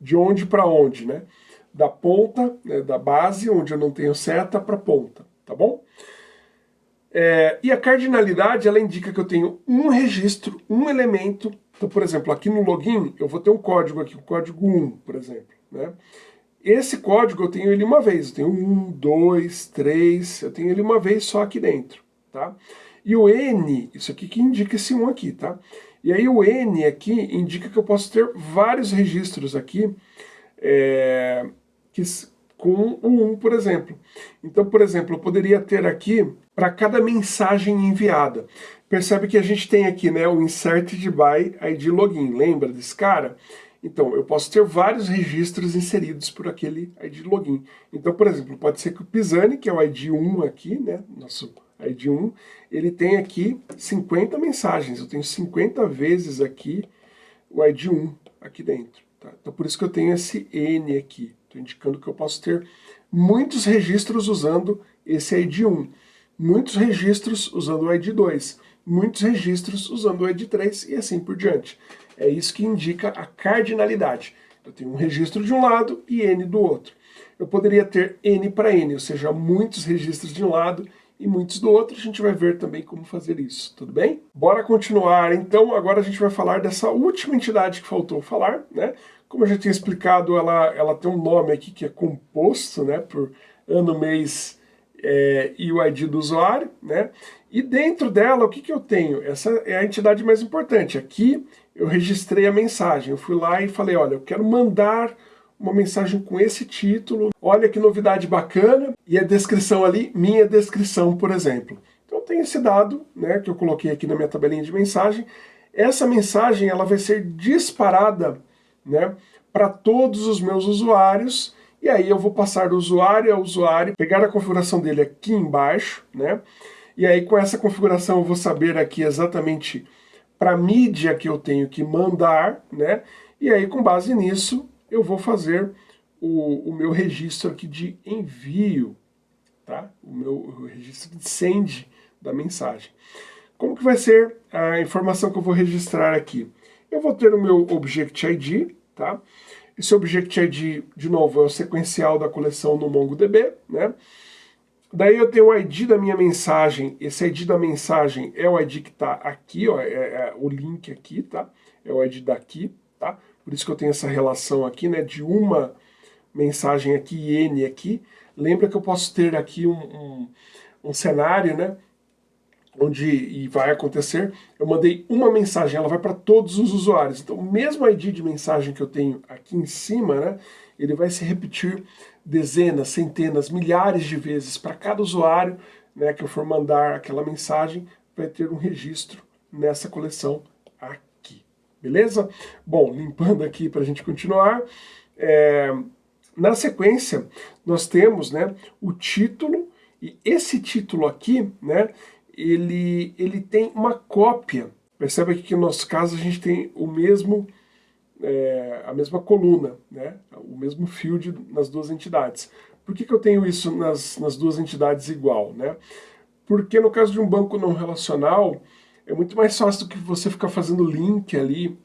De onde para onde? Né? Da ponta, né, da base, onde eu não tenho seta, para ponta. Tá bom? É, e a cardinalidade, ela indica que eu tenho um registro, um elemento. Então, por exemplo, aqui no login, eu vou ter um código aqui, o código 1, por exemplo. Né? Esse código eu tenho ele uma vez, eu tenho um, dois, três, eu tenho ele uma vez só aqui dentro, tá? E o N, isso aqui que indica esse 1 aqui, tá? E aí o N aqui indica que eu posso ter vários registros aqui é, que, com o 1, por exemplo. Então, por exemplo, eu poderia ter aqui para cada mensagem enviada. Percebe que a gente tem aqui né, o insert de by ID login, lembra desse cara? Então, eu posso ter vários registros inseridos por aquele ID login. Então, por exemplo, pode ser que o Pisani, que é o ID 1 aqui, né, nosso ID 1, ele tem aqui 50 mensagens. Eu tenho 50 vezes aqui o ID 1 aqui dentro. Tá? Então, por isso que eu tenho esse N aqui. Estou indicando que eu posso ter muitos registros usando esse ID 1, muitos registros usando o ID 2, muitos registros usando o ID 3 e assim por diante. É isso que indica a cardinalidade. Eu tenho um registro de um lado e N do outro. Eu poderia ter N para N, ou seja, muitos registros de um lado e muitos do outro, a gente vai ver também como fazer isso, tudo bem? Bora continuar, então agora a gente vai falar dessa última entidade que faltou falar, né? Como eu já tinha explicado, ela, ela tem um nome aqui que é composto, né, por ano, mês é, e o ID do usuário, né? E dentro dela, o que, que eu tenho? Essa é a entidade mais importante. Aqui eu registrei a mensagem, eu fui lá e falei, olha, eu quero mandar uma mensagem com esse título, olha que novidade bacana, e a descrição ali, minha descrição, por exemplo. Então tem esse dado, né, que eu coloquei aqui na minha tabelinha de mensagem, essa mensagem ela vai ser disparada né, para todos os meus usuários, e aí eu vou passar do usuário a usuário, pegar a configuração dele aqui embaixo, né, e aí com essa configuração eu vou saber aqui exatamente para mídia que eu tenho que mandar, né, e aí com base nisso eu vou fazer o, o meu registro aqui de envio, tá? O meu registro de send da mensagem. Como que vai ser a informação que eu vou registrar aqui? Eu vou ter o meu Object ID, tá? Esse Object ID, de novo, é o sequencial da coleção no MongoDB, né? Daí eu tenho o ID da minha mensagem, esse ID da mensagem é o ID que está aqui, ó, é, é, o link aqui, tá? É o ID daqui, tá? Por isso que eu tenho essa relação aqui, né, de uma mensagem aqui N aqui. Lembra que eu posso ter aqui um, um, um cenário, né, onde e vai acontecer, eu mandei uma mensagem, ela vai para todos os usuários. Então, o mesmo ID de mensagem que eu tenho aqui em cima, né, ele vai se repetir dezenas, centenas, milhares de vezes para cada usuário né, que eu for mandar aquela mensagem, vai ter um registro nessa coleção beleza? Bom, limpando aqui para a gente continuar, é, na sequência nós temos né, o título, e esse título aqui, né, ele, ele tem uma cópia, percebe aqui que no nosso caso a gente tem o mesmo, é, a mesma coluna, né, o mesmo field nas duas entidades. Por que, que eu tenho isso nas, nas duas entidades igual? Né? Porque no caso de um banco não relacional, é muito mais fácil do que você ficar fazendo link ali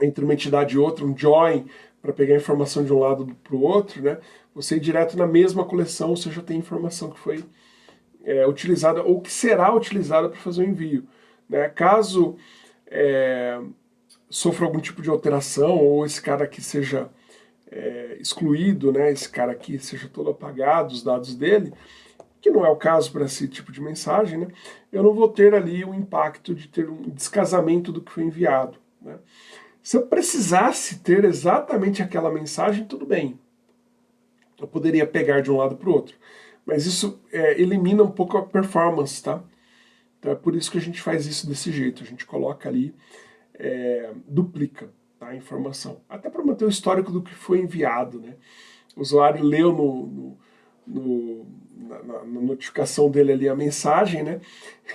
entre uma entidade e outra, um join, para pegar informação de um lado para o outro, né? Você ir direto na mesma coleção, você já tem informação que foi é, utilizada ou que será utilizada para fazer o envio. Né? Caso é, sofra algum tipo de alteração ou esse cara aqui seja é, excluído, né? esse cara aqui seja todo apagado, os dados dele, que não é o caso para esse tipo de mensagem, né? eu não vou ter ali o impacto de ter um descasamento do que foi enviado. Né? Se eu precisasse ter exatamente aquela mensagem, tudo bem. Eu poderia pegar de um lado para o outro. Mas isso é, elimina um pouco a performance, tá? Então é por isso que a gente faz isso desse jeito. A gente coloca ali, é, duplica tá, a informação. Até para manter o histórico do que foi enviado, né? O usuário leu no, no, no na, na, notificação dele ali a mensagem, né?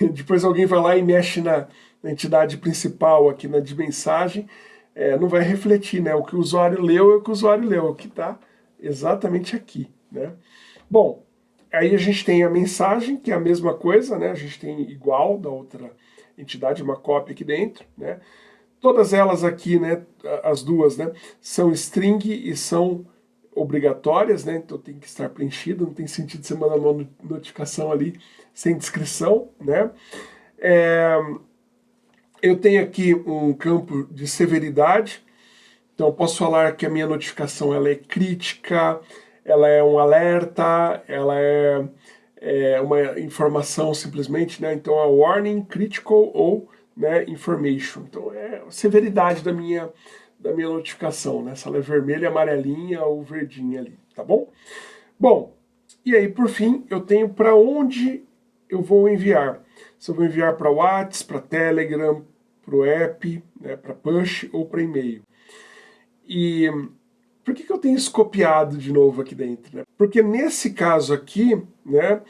Depois alguém vai lá e mexe na, na entidade principal aqui na de mensagem, é, não vai refletir, né? O que o usuário leu é o que o usuário leu, o que está exatamente aqui, né? Bom, aí a gente tem a mensagem, que é a mesma coisa, né? A gente tem igual da outra entidade, uma cópia aqui dentro, né? Todas elas aqui, né, as duas, né, são string e são obrigatórias, né? Então tem que estar preenchido, não tem sentido você mandar uma notificação ali sem descrição, né? É, eu tenho aqui um campo de severidade, então eu posso falar que a minha notificação ela é crítica, ela é um alerta, ela é, é uma informação simplesmente, né? Então é warning, critical ou né, information. Então é a severidade da minha da minha notificação, né? Se ela é vermelha, amarelinha ou verdinha ali, tá bom? Bom, e aí por fim eu tenho para onde eu vou enviar. Se eu vou enviar para WhatsApp, para Telegram, para o app, né, para push ou para e-mail. E por que, que eu tenho isso copiado de novo aqui dentro? Né? Porque nesse caso aqui, né,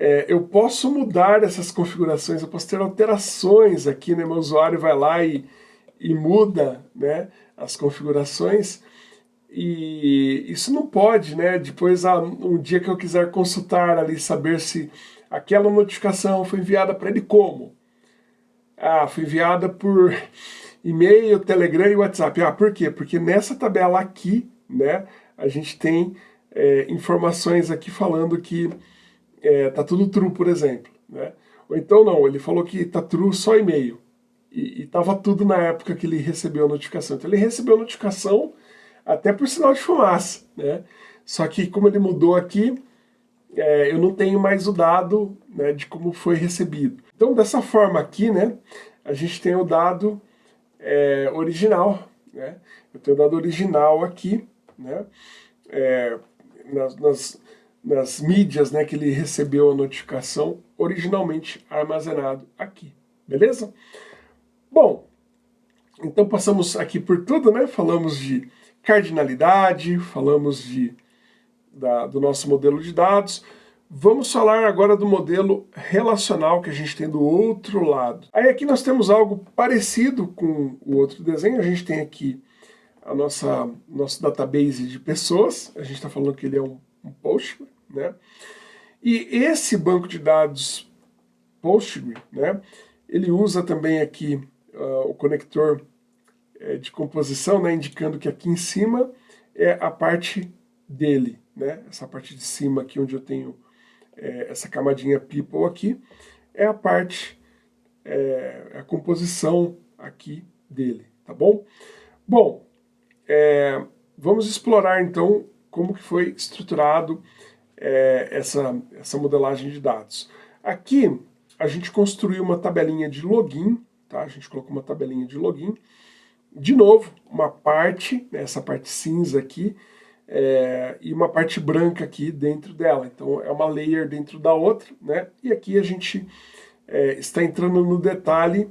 é, eu posso mudar essas configurações, eu posso ter alterações aqui, né, meu usuário vai lá e, e muda né, as configurações, e isso não pode, né? Depois, ah, um dia que eu quiser consultar ali, saber se aquela notificação foi enviada para ele como? Ah, foi enviada por e-mail, Telegram e WhatsApp. Ah, por quê? Porque nessa tabela aqui, né, a gente tem é, informações aqui falando que é, tá tudo true, por exemplo. Né? Ou então não, ele falou que tá true só e-mail. E, estava tudo na época que ele recebeu a notificação. Então ele recebeu a notificação até por sinal de fumaça. Né? Só que como ele mudou aqui, é, eu não tenho mais o dado né, de como foi recebido. Então dessa forma aqui, né, a gente tem o dado é, original. Né? Eu tenho o dado original aqui, né, é, nas, nas, nas mídias né, que ele recebeu a notificação, originalmente armazenado aqui. Beleza? Bom, então passamos aqui por tudo, né? Falamos de cardinalidade, falamos de, da, do nosso modelo de dados. Vamos falar agora do modelo relacional que a gente tem do outro lado. Aí aqui nós temos algo parecido com o outro desenho. A gente tem aqui a nossa nosso database de pessoas. A gente está falando que ele é um, um Postgre, né? E esse banco de dados Postgre, né? Ele usa também aqui uh, o conector é, de composição, né, indicando que aqui em cima é a parte dele, né, essa parte de cima aqui onde eu tenho é, essa camadinha people aqui, é a parte, é, a composição aqui dele, tá bom? Bom, vamos explorar então como que foi estruturado é, essa, essa modelagem de dados. Aqui a gente construiu uma tabelinha de login tá? A gente colocou uma tabelinha de login. De novo, uma parte, né, essa parte cinza aqui, é, e uma parte branca aqui dentro dela. Então é uma layer dentro da outra, né? E aqui a gente é, está entrando no detalhe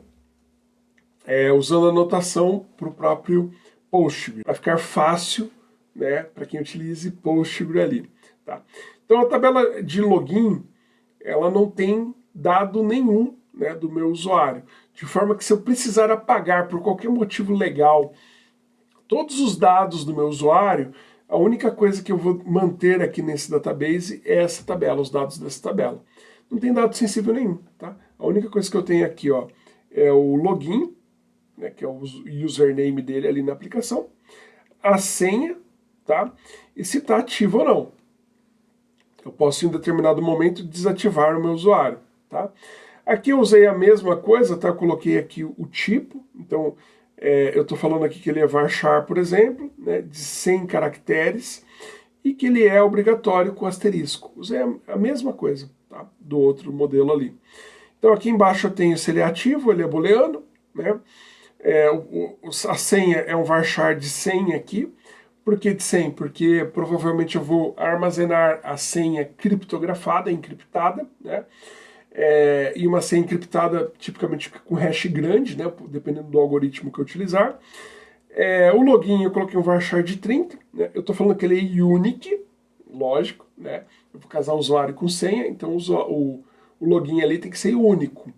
é, usando a notação para o próprio Postgre, para ficar fácil né, para quem utilize Postgre ali. Tá? Então a tabela de login, ela não tem dado nenhum né, do meu usuário de forma que se eu precisar apagar por qualquer motivo legal todos os dados do meu usuário, a única coisa que eu vou manter aqui nesse database é essa tabela, os dados dessa tabela. Não tem dado sensível nenhum, tá? A única coisa que eu tenho aqui, ó, é o login, né, que é o username dele ali na aplicação, a senha, tá? E se está ativo ou não. Eu posso, em determinado momento, desativar o meu usuário, tá? Aqui eu usei a mesma coisa, tá? Eu coloquei aqui o tipo, então é, eu estou falando aqui que ele é varchar, por exemplo, né, de 100 caracteres, e que ele é obrigatório com asterisco. Usei a, a mesma coisa tá? do outro modelo ali. Então aqui embaixo eu tenho se ele é ativo, ele é booleano, né? É, o, o, a senha é um varchar de 100 aqui. Por que de 100? Porque provavelmente eu vou armazenar a senha criptografada, encriptada, né? é, e uma senha encriptada tipicamente com hash grande, né, dependendo do algoritmo que eu utilizar. É, o login eu coloquei um varchar de 30, né, eu estou falando que ele é unique, lógico, né, eu vou casar usuário com senha, então o, o, o login ali tem que ser único,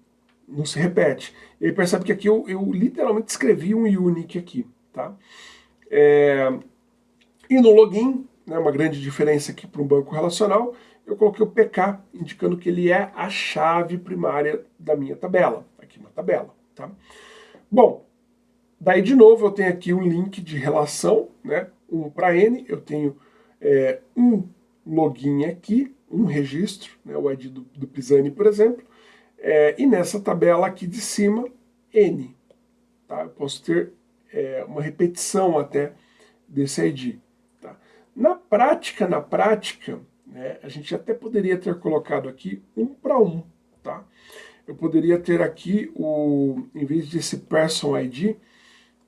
não se repete. E aí percebe que aqui eu, eu literalmente escrevi um unique aqui, tá? É, e no login, né, uma grande diferença aqui para um banco relacional, eu coloquei o PK, indicando que ele é a chave primária da minha tabela, aqui na tabela. Tá? Bom, daí de novo eu tenho aqui um link de relação, né? um para N, eu tenho é, um login aqui, um registro, né? o ID do, do Pisani, por exemplo, é, e nessa tabela aqui de cima, N. Tá? Eu posso ter é, uma repetição até desse ID. Na prática, na prática, né? A gente até poderia ter colocado aqui um para um, tá? Eu poderia ter aqui, o, em vez desse person ID,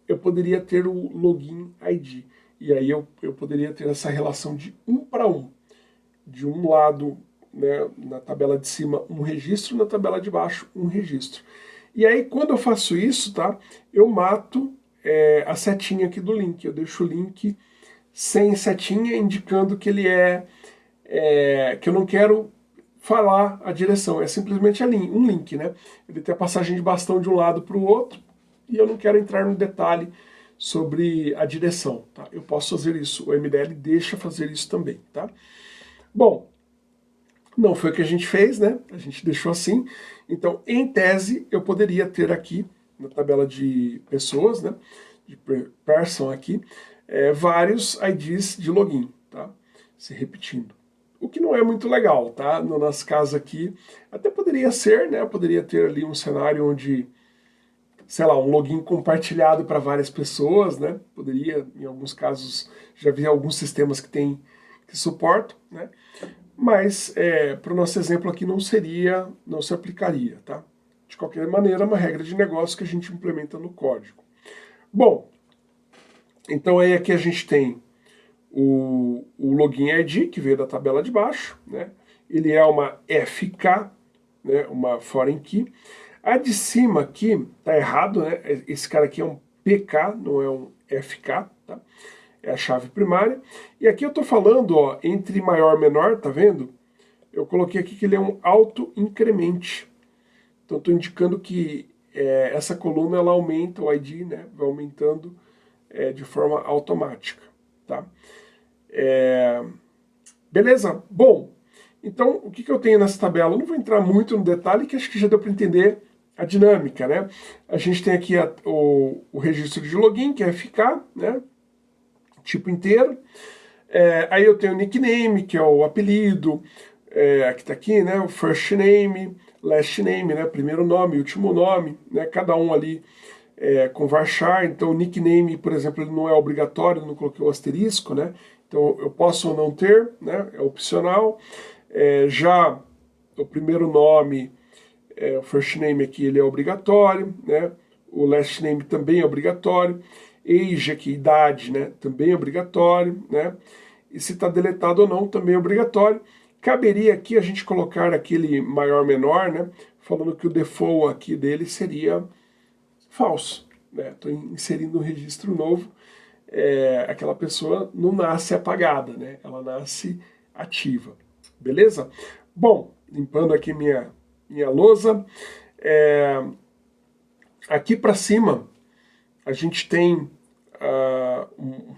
eu poderia ter o login ID. E aí eu, eu poderia ter essa relação de um para um. De um lado, né, na tabela de cima, um registro, na tabela de baixo, um registro. E aí, quando eu faço isso, tá, eu mato é, a setinha aqui do link. Eu deixo o link sem setinha, indicando que ele é é, que eu não quero falar a direção, é simplesmente um link, né? Ele tem a passagem de bastão de um lado para o outro e eu não quero entrar no detalhe sobre a direção, tá? Eu posso fazer isso, o MDL deixa fazer isso também, tá? Bom, não foi o que a gente fez, né? A gente deixou assim. Então, em tese, eu poderia ter aqui, na tabela de pessoas, né? De person aqui, é, vários IDs de login, tá? Se repetindo o que não é muito legal, tá? No nosso caso aqui, até poderia ser, né? Poderia ter ali um cenário onde, sei lá, um login compartilhado para várias pessoas, né? Poderia, em alguns casos, já vi alguns sistemas que tem que suportam, né? Mas, é, para o nosso exemplo aqui, não seria, não se aplicaria, tá? De qualquer maneira, é uma regra de negócio que a gente implementa no código. Bom, então aí aqui a gente tem o, o login ID, que veio da tabela de baixo, né? ele é uma FK, né? uma foreign key. A de cima aqui tá errado, né? esse cara aqui é um PK, não é um FK, tá? é a chave primária. E aqui eu estou falando ó, entre maior e menor, tá vendo? Eu coloquei aqui que ele é um auto-incremente. Então estou indicando que é, essa coluna ela aumenta o ID, né? vai aumentando é, de forma automática. Tá? É... Beleza? Bom, então o que, que eu tenho nessa tabela? Eu não vou entrar muito no detalhe, que acho que já deu para entender a dinâmica, né? A gente tem aqui a, o, o, registro de login, que é ficar, né? Tipo inteiro. É, aí eu tenho o nickname, que é o apelido, é, que está aqui, né? O first name, last name, né? Primeiro nome, último nome, né? Cada um ali é, com varchar. Então o nickname, por exemplo, ele não é obrigatório, não coloquei o asterisco, né? Então eu posso ou não ter, né? é opcional. É, já o primeiro nome, é, o first name aqui, ele é obrigatório, né? o last name também é obrigatório. Age aqui, idade, né? também é obrigatório. Né? E se está deletado ou não, também é obrigatório. Caberia aqui a gente colocar aquele maior-menor, né? falando que o default aqui dele seria falso. Estou né? inserindo um registro novo é, aquela pessoa não nasce apagada, né? Ela nasce ativa, beleza? Bom, limpando aqui minha, minha lousa, é, aqui para cima a gente tem uh,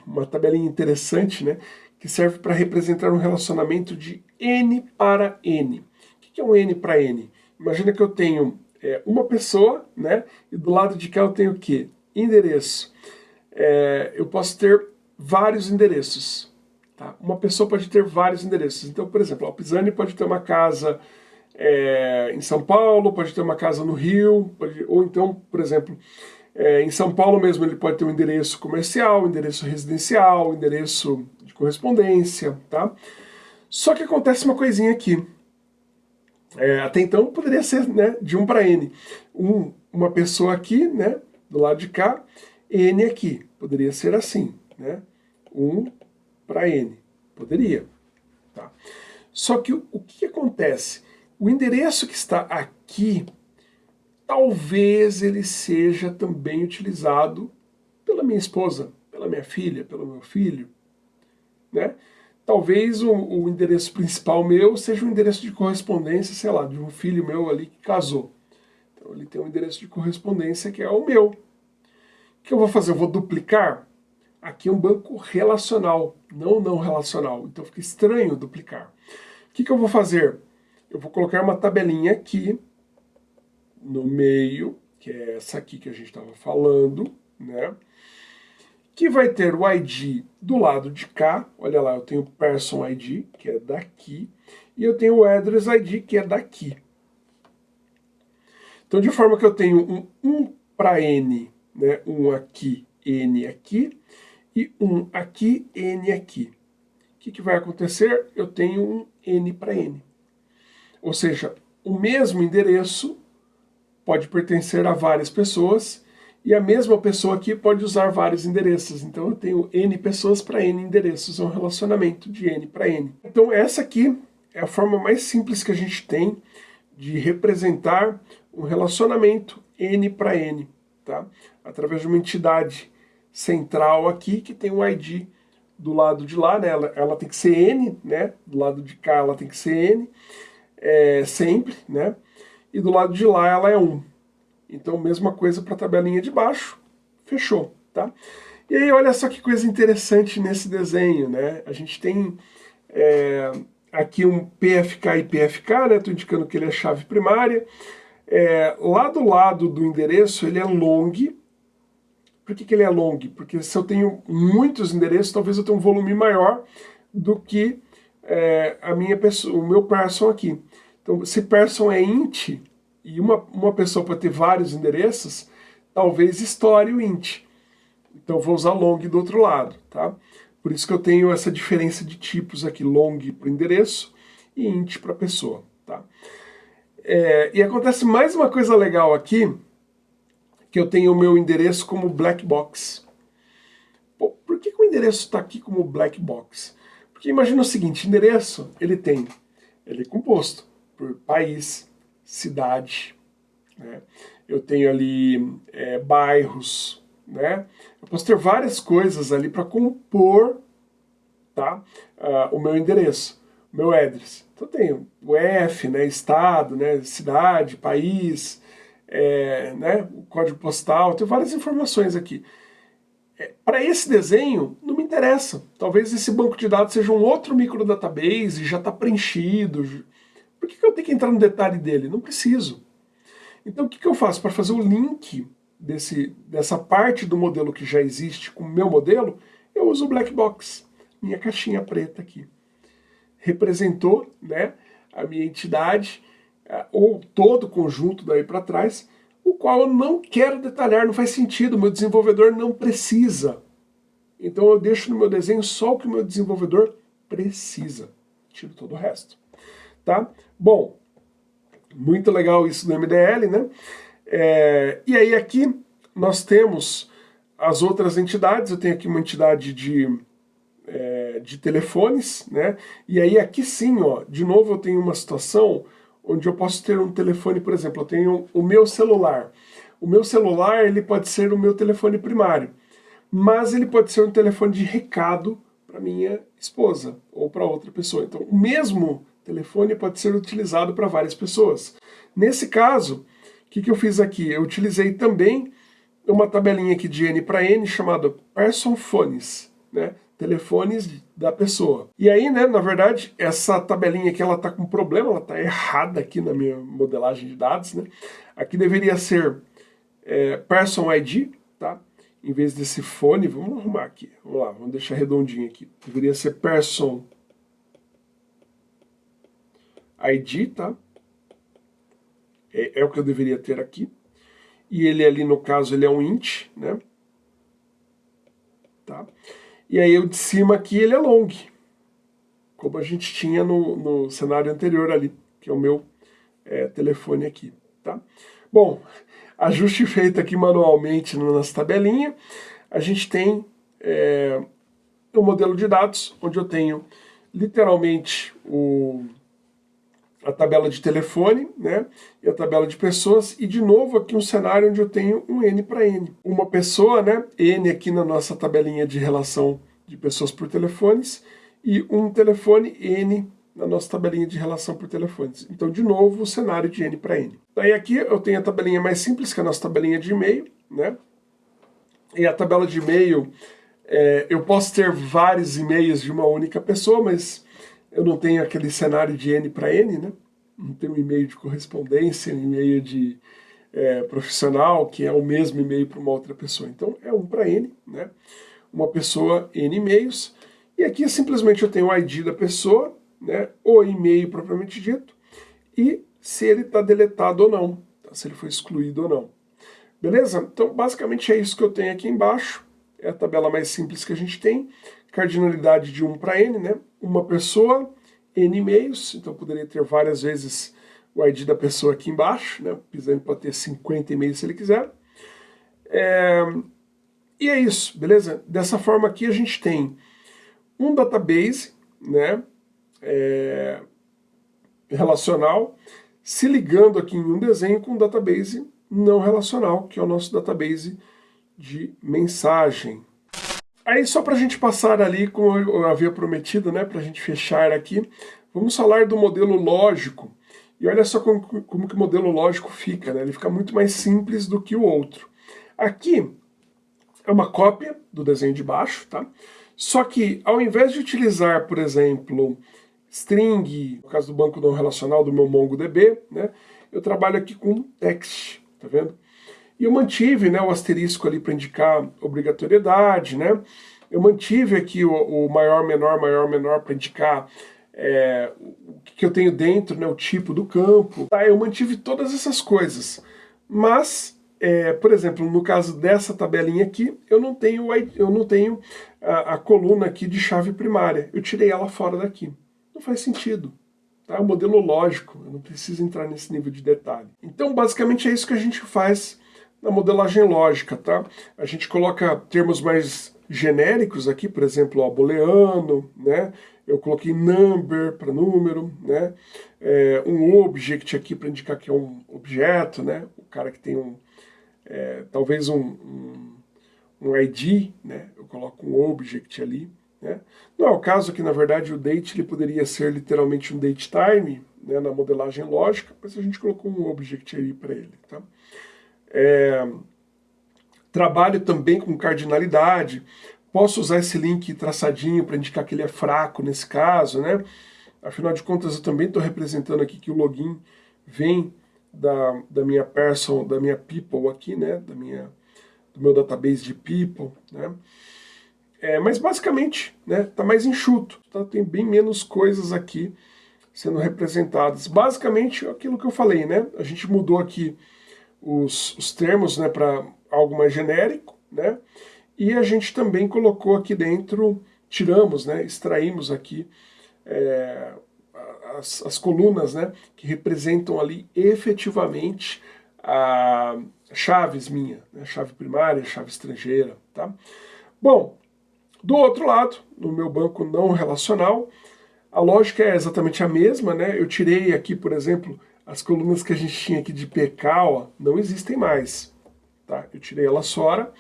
uma tabelinha interessante, né? Que serve para representar um relacionamento de N para N. O que é um N para N? Imagina que eu tenho é, uma pessoa, né? E do lado de cá eu tenho o quê? Endereço é, eu posso ter vários endereços. Tá? Uma pessoa pode ter vários endereços. Então, por exemplo, o Pisani pode ter uma casa é, em São Paulo, pode ter uma casa no Rio, pode, ou então, por exemplo, é, em São Paulo mesmo ele pode ter um endereço comercial, um endereço residencial, um endereço de correspondência, tá? Só que acontece uma coisinha aqui. É, até então poderia ser né, de 1 para N. Um, uma pessoa aqui, né, do lado de cá, N aqui. Poderia ser assim, né? 1 para N. Poderia. Tá? Só que o, o que acontece? O endereço que está aqui, talvez ele seja também utilizado pela minha esposa, pela minha filha, pelo meu filho. Né? Talvez o, o endereço principal meu seja um endereço de correspondência, sei lá, de um filho meu ali que casou. Então ele tem um endereço de correspondência que é o meu. O que eu vou fazer? Eu vou duplicar? Aqui é um banco relacional, não não relacional. Então fica estranho duplicar. O que, que eu vou fazer? Eu vou colocar uma tabelinha aqui no meio, que é essa aqui que a gente estava falando, né? Que vai ter o ID do lado de cá. Olha lá, eu tenho o Person ID, que é daqui, e eu tenho o Address ID, que é daqui. Então, de forma que eu tenho um 1 para N né? um aqui, N aqui, e um aqui, N aqui. O que, que vai acontecer? Eu tenho um N para N. Ou seja, o mesmo endereço pode pertencer a várias pessoas e a mesma pessoa aqui pode usar vários endereços. Então eu tenho N pessoas para N endereços, é um relacionamento de N para N. Então essa aqui é a forma mais simples que a gente tem de representar um relacionamento N para N tá? através de uma entidade central aqui que tem um ID do lado de lá, né? ela, ela tem que ser N, né? do lado de cá ela tem que ser N, é, sempre, né? e do lado de lá ela é 1. Então mesma coisa para a tabelinha de baixo, fechou. Tá? E aí olha só que coisa interessante nesse desenho, né? a gente tem é, aqui um PFK e PFK, né? estou indicando que ele é chave primária, é, lá do lado do endereço ele é long. Por que, que ele é long? Porque se eu tenho muitos endereços, talvez eu tenha um volume maior do que é, a minha o meu person aqui. Então, se person é int, e uma, uma pessoa pode ter vários endereços, talvez estoure o int. Então vou usar long do outro lado, tá? Por isso que eu tenho essa diferença de tipos aqui, long para endereço e int para pessoa, tá? É, e acontece mais uma coisa legal aqui, que eu tenho o meu endereço como black box. Pô, por que, que o endereço está aqui como black box? Porque imagina o seguinte, endereço, ele tem, ele é composto por país, cidade, né? eu tenho ali é, bairros, né? Eu posso ter várias coisas ali para compor tá? Uh, o meu endereço, o meu address. Então eu tenho o F, né, estado, né, cidade, país, é, né, o código postal, tenho várias informações aqui. É, para esse desenho, não me interessa. Talvez esse banco de dados seja um outro microdatabase, já está preenchido. Por que, que eu tenho que entrar no detalhe dele? Não preciso. Então o que, que eu faço? Para fazer o link desse, dessa parte do modelo que já existe com o meu modelo, eu uso o black box, minha caixinha preta aqui. Representou né, a minha entidade, é, ou todo o conjunto daí para trás, o qual eu não quero detalhar, não faz sentido, meu desenvolvedor não precisa. Então eu deixo no meu desenho só o que o meu desenvolvedor precisa. Tiro todo o resto. Tá? Bom, muito legal isso do MDL, né? É, e aí aqui nós temos as outras entidades, eu tenho aqui uma entidade de, é, de telefones, né? E aí aqui sim, ó, de novo eu tenho uma situação onde eu posso ter um telefone, por exemplo, eu tenho o meu celular. O meu celular ele pode ser o meu telefone primário, mas ele pode ser um telefone de recado para minha esposa ou para outra pessoa. Então o mesmo telefone pode ser utilizado para várias pessoas. Nesse caso, o que, que eu fiz aqui? Eu utilizei também uma tabelinha aqui de N para N chamada Person Phones, né? telefones da pessoa. E aí, né, na verdade, essa tabelinha aqui ela tá com problema, ela tá errada aqui na minha modelagem de dados, né? Aqui deveria ser é, Person ID, tá? Em vez desse fone, vamos arrumar aqui, vamos lá, vamos deixar redondinho aqui. Deveria ser Person ID, tá? É, é o que eu deveria ter aqui. E ele ali, no caso, ele é um int, né? Tá? E aí o de cima aqui, ele é long. Como a gente tinha no, no cenário anterior ali, que é o meu é, telefone aqui, tá? Bom, ajuste feito aqui manualmente na nossa tabelinha. A gente tem é, um modelo de dados, onde eu tenho literalmente o a tabela de telefone, né, e a tabela de pessoas, e de novo aqui um cenário onde eu tenho um N para N. Uma pessoa, né, N aqui na nossa tabelinha de relação de pessoas por telefones, e um telefone N na nossa tabelinha de relação por telefones. Então, de novo, o cenário de N para N. Daí aqui eu tenho a tabelinha mais simples, que é a nossa tabelinha de e-mail, né, e a tabela de e-mail, é, eu posso ter vários e-mails de uma única pessoa, mas eu não tenho aquele cenário de N para N, né? Não tenho um e-mail de correspondência, um e-mail de é, profissional, que é o mesmo e-mail para uma outra pessoa. Então é um para N, né? Uma pessoa, N e-mails. E aqui simplesmente eu tenho o ID da pessoa, né? O e-mail propriamente dito, e se ele está deletado ou não, tá? se ele foi excluído ou não. Beleza? Então basicamente é isso que eu tenho aqui embaixo. É a tabela mais simples que a gente tem cardinalidade de 1 para n, né? Uma pessoa, n e-mails, então poderia ter várias vezes o ID da pessoa aqui embaixo, né? O Pisani pode ter 50 e-mails se ele quiser. É... E é isso, beleza? Dessa forma aqui a gente tem um database, né? É... relacional, se ligando aqui em um desenho com um database não relacional, que é o nosso database de mensagem, Aí só para a gente passar ali, como eu havia prometido, né, para a gente fechar aqui, vamos falar do modelo lógico. E olha só como, como que o modelo lógico fica, né? ele fica muito mais simples do que o outro. Aqui é uma cópia do desenho de baixo, tá? Só que ao invés de utilizar, por exemplo, string, no caso do banco não relacional do meu MongoDB, né, eu trabalho aqui com text, tá vendo? E eu mantive né, o asterisco ali para indicar obrigatoriedade, né? Eu mantive aqui o, o, maior, menor, maior, menor para indicar é, o que eu tenho dentro, né, o tipo do campo. Tá? Eu mantive todas essas coisas. Mas, é, por exemplo, no caso dessa tabelinha aqui, eu não tenho, eu não tenho a, a coluna aqui de chave primária. Eu tirei ela fora daqui. Não faz sentido. Tá? É um modelo lógico, eu não preciso entrar nesse nível de detalhe. Então, basicamente, é isso que a gente faz na modelagem lógica. Tá? A gente coloca termos mais genéricos aqui, por exemplo, ó, booleano, né? eu coloquei number para número, né? É, um object aqui para indicar que é um objeto, né? o cara que tem um, é, talvez um, um, um ID, né? eu coloco um object ali. Né? Não é o caso que, na verdade, o date ele poderia ser literalmente um date time, né, na modelagem lógica, mas a gente colocou um object aí para ele. Tá? É, trabalho também com cardinalidade, posso usar esse link traçadinho para indicar que ele é fraco nesse caso, né? Afinal de contas, eu também estou representando aqui que o login vem da, da minha person, da minha people aqui, né? Da minha, do meu database de people, né? É, mas basicamente, né, tá mais enxuto, tá? tem bem menos coisas aqui sendo representadas. Basicamente aquilo que eu falei, né? A gente mudou aqui os, os termos né, para algo mais genérico, né? E a gente também colocou aqui dentro, tiramos, né, extraímos aqui é, as, as colunas né, que representam ali efetivamente a chaves minha, né, chave primária, chave estrangeira, tá? Bom, do outro lado, no meu banco não relacional, a lógica é exatamente a mesma, né? Eu tirei aqui, por exemplo, as colunas que a gente tinha aqui de PK, ó, não existem mais, tá? Eu tirei elas fora.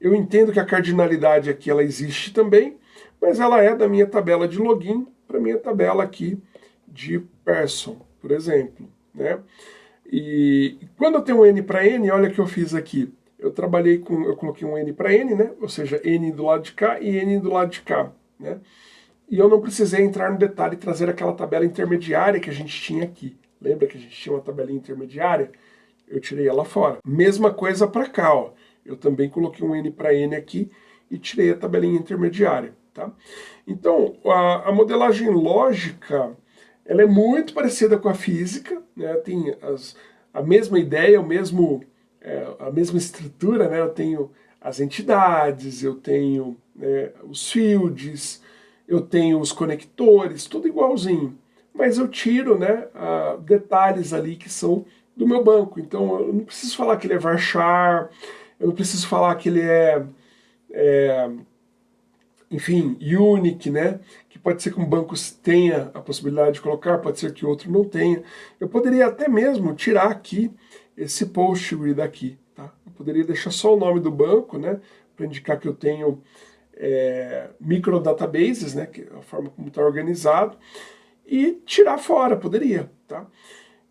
Eu entendo que a cardinalidade aqui ela existe também, mas ela é da minha tabela de login para minha tabela aqui de person, por exemplo, né? E quando eu tenho um N para N, olha o que eu fiz aqui eu trabalhei com, eu coloquei um N para N, né? Ou seja, N do lado de cá e N do lado de cá, né? E eu não precisei entrar no detalhe e trazer aquela tabela intermediária que a gente tinha aqui. Lembra que a gente tinha uma tabelinha intermediária? Eu tirei ela fora. Mesma coisa para cá, ó. Eu também coloquei um N para N aqui e tirei a tabelinha intermediária, tá? Então, a, a modelagem lógica, ela é muito parecida com a física, né? Tem as, a mesma ideia, o mesmo é, a mesma estrutura, né? eu tenho as entidades, eu tenho né, os fields, eu tenho os conectores, tudo igualzinho. Mas eu tiro né, detalhes ali que são do meu banco. Então eu não preciso falar que ele é varchar, eu não preciso falar que ele é, é enfim, unique, né? Que pode ser que um banco tenha a possibilidade de colocar, pode ser que outro não tenha. Eu poderia até mesmo tirar aqui esse post daqui. Tá? Eu poderia deixar só o nome do banco, né, para indicar que eu tenho é, microdatabases, né, que é a forma como está organizado, e tirar fora, poderia. Tá?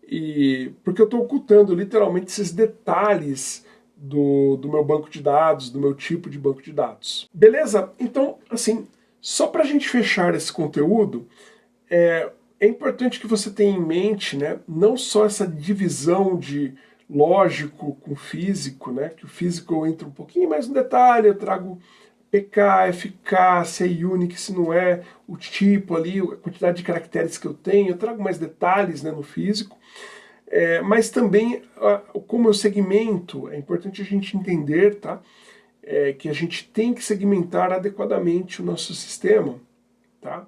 E, porque eu estou ocultando literalmente esses detalhes do, do meu banco de dados, do meu tipo de banco de dados. Beleza? Então, assim, só para a gente fechar esse conteúdo, é, é importante que você tenha em mente né, não só essa divisão de lógico com físico, né? que o físico entra um pouquinho mais no detalhe, eu trago PK, FK, se é unique, se não é, o tipo ali, a quantidade de caracteres que eu tenho, eu trago mais detalhes né, no físico, é, mas também como eu segmento, é importante a gente entender tá? É, que a gente tem que segmentar adequadamente o nosso sistema. Tá?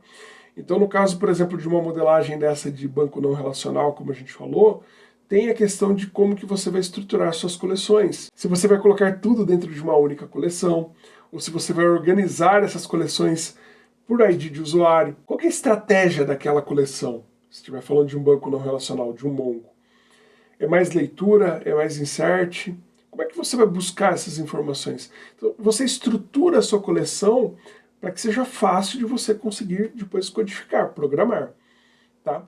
Então no caso, por exemplo, de uma modelagem dessa de banco não relacional, como a gente falou, tem a questão de como que você vai estruturar suas coleções. Se você vai colocar tudo dentro de uma única coleção, ou se você vai organizar essas coleções por ID de usuário. Qual é a estratégia daquela coleção? Se estiver falando de um banco não relacional, de um Mongo. É mais leitura? É mais insert? Como é que você vai buscar essas informações? Então, você estrutura a sua coleção para que seja fácil de você conseguir depois codificar, programar. Tá?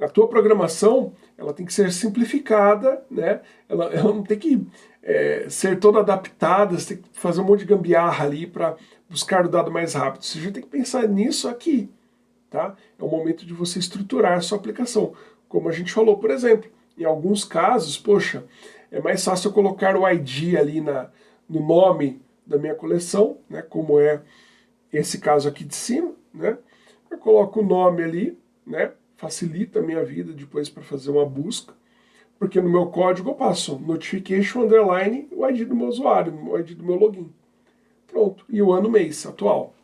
A tua programação ela tem que ser simplificada, né? ela, ela não tem que é, ser toda adaptada, você tem que fazer um monte de gambiarra ali para buscar o dado mais rápido. Você já tem que pensar nisso aqui. Tá? É o momento de você estruturar a sua aplicação. Como a gente falou, por exemplo, em alguns casos, poxa, é mais fácil eu colocar o ID ali na, no nome da minha coleção, né, como é esse caso aqui de cima. Né? Eu coloco o nome ali, né? Facilita a minha vida depois para fazer uma busca, porque no meu código eu passo notification underline o ID do meu usuário, o ID do meu login. Pronto. E o ano mês atual.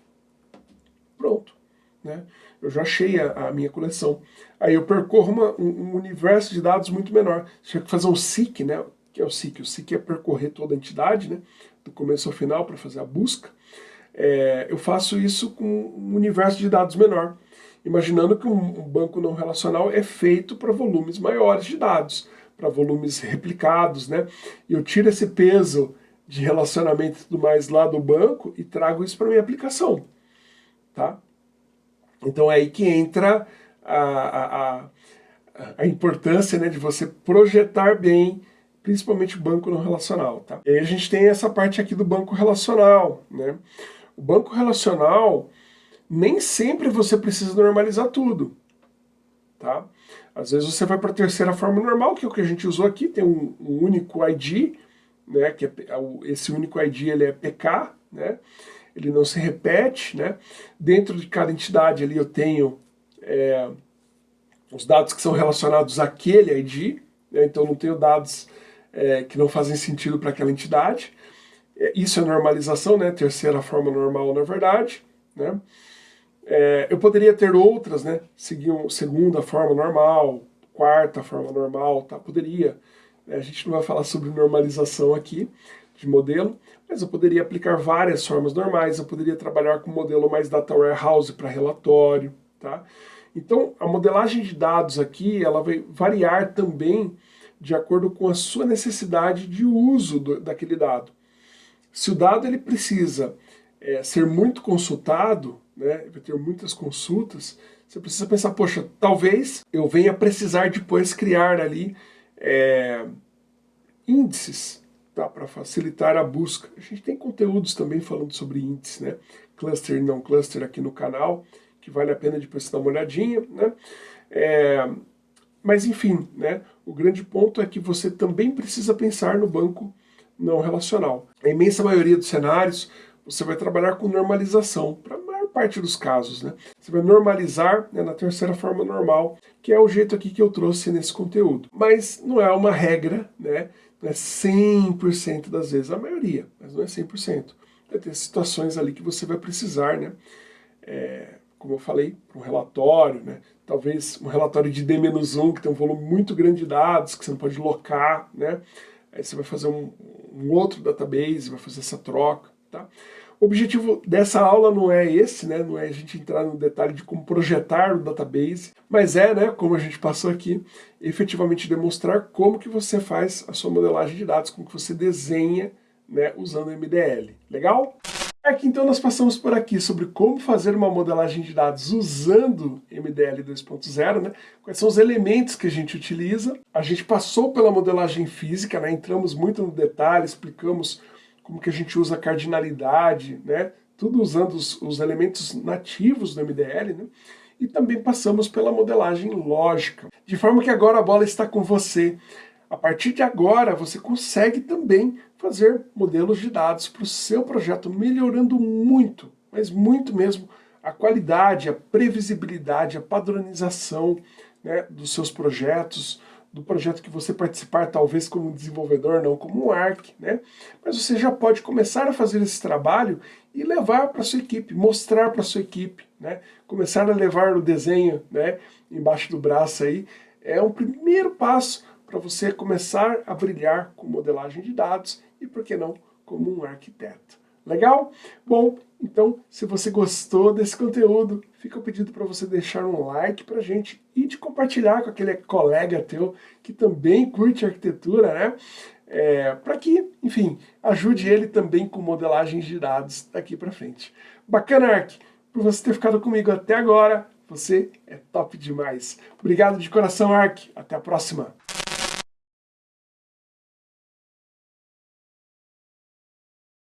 Pronto. Né? Eu já achei a, a minha coleção. Aí eu percorro uma, um, um, universo de dados muito menor. Tinha que fazer um SIC, né? que é o SIC? O SIC é percorrer toda a entidade, né? do começo ao final, para fazer a busca. É, eu faço isso com um universo de dados menor, imaginando que um banco não relacional é feito para volumes maiores de dados, para volumes replicados, né? Eu tiro esse peso de relacionamento tudo mais lá do banco e trago isso para minha aplicação, tá? Então é aí que entra a, a, a, importância né, de você projetar bem, principalmente o banco não relacional, tá? E aí a gente tem essa parte aqui do banco relacional, né? O banco relacional, nem sempre você precisa normalizar tudo, tá? Às vezes você vai para a terceira forma normal, que é o que a gente usou aqui, tem um, um único ID, né, que é, é esse único ID ele é PK, né, ele não se repete, né, dentro de cada entidade ali eu tenho é, os dados que são relacionados àquele ID, né, então não tenho dados é, que não fazem sentido para aquela entidade, é, isso é normalização, né, terceira forma normal na verdade, né, é, eu poderia ter outras, né, seguir segunda forma normal, quarta forma normal, tá, poderia, a gente não vai falar sobre normalização aqui de modelo, mas eu poderia aplicar várias formas normais, eu poderia trabalhar com modelo mais data warehouse para relatório, tá? Então, a modelagem de dados aqui, ela vai variar também de acordo com a sua necessidade de uso do, daquele dado. Se o dado ele precisa é, ser muito consultado, né, vai ter muitas consultas, você precisa pensar, poxa, talvez eu venha precisar depois criar ali é, índices tá, para facilitar a busca. A gente tem conteúdos também falando sobre índices, né? Cluster e não cluster aqui no canal, que vale a pena depois dar uma olhadinha, né? É, mas enfim, né? O grande ponto é que você também precisa pensar no banco não relacional. A imensa maioria dos cenários, você vai trabalhar com normalização, para parte dos casos. Né? Você vai normalizar né, na terceira forma normal, que é o jeito aqui que eu trouxe nesse conteúdo. Mas não é uma regra, né? não é 100% das vezes, a maioria, mas não é 100%. Vai ter situações ali que você vai precisar, né? É, como eu falei, um relatório, né? talvez um relatório de D-1, que tem um volume muito grande de dados, que você não pode locar, né? aí você vai fazer um, um outro database, vai fazer essa troca, tá? O objetivo dessa aula não é esse, né? não é a gente entrar no detalhe de como projetar o database, mas é, né, como a gente passou aqui, efetivamente demonstrar como que você faz a sua modelagem de dados, como que você desenha né, usando MDL. Legal? Aqui então nós passamos por aqui sobre como fazer uma modelagem de dados usando MDL 2.0, né? quais são os elementos que a gente utiliza. A gente passou pela modelagem física, né? entramos muito no detalhe, explicamos como que a gente usa cardinalidade, né? tudo usando os, os elementos nativos do MDL, né? e também passamos pela modelagem lógica. De forma que agora a bola está com você. A partir de agora, você consegue também fazer modelos de dados para o seu projeto, melhorando muito, mas muito mesmo, a qualidade, a previsibilidade, a padronização né, dos seus projetos, do projeto que você participar, talvez como desenvolvedor, não como um ARC, né? Mas você já pode começar a fazer esse trabalho e levar para sua equipe, mostrar para sua equipe, né? Começar a levar o desenho, né, embaixo do braço aí, é um primeiro passo para você começar a brilhar com modelagem de dados e, por que não, como um arquiteto. Legal? Bom, então, se você gostou desse conteúdo, fica o pedido para você deixar um like para gente e de compartilhar com aquele colega teu que também curte arquitetura, né? É, para que, enfim, ajude ele também com modelagens de dados daqui para frente. Bacana, Ark, por você ter ficado comigo até agora. Você é top demais. Obrigado de coração, Ark. Até a próxima.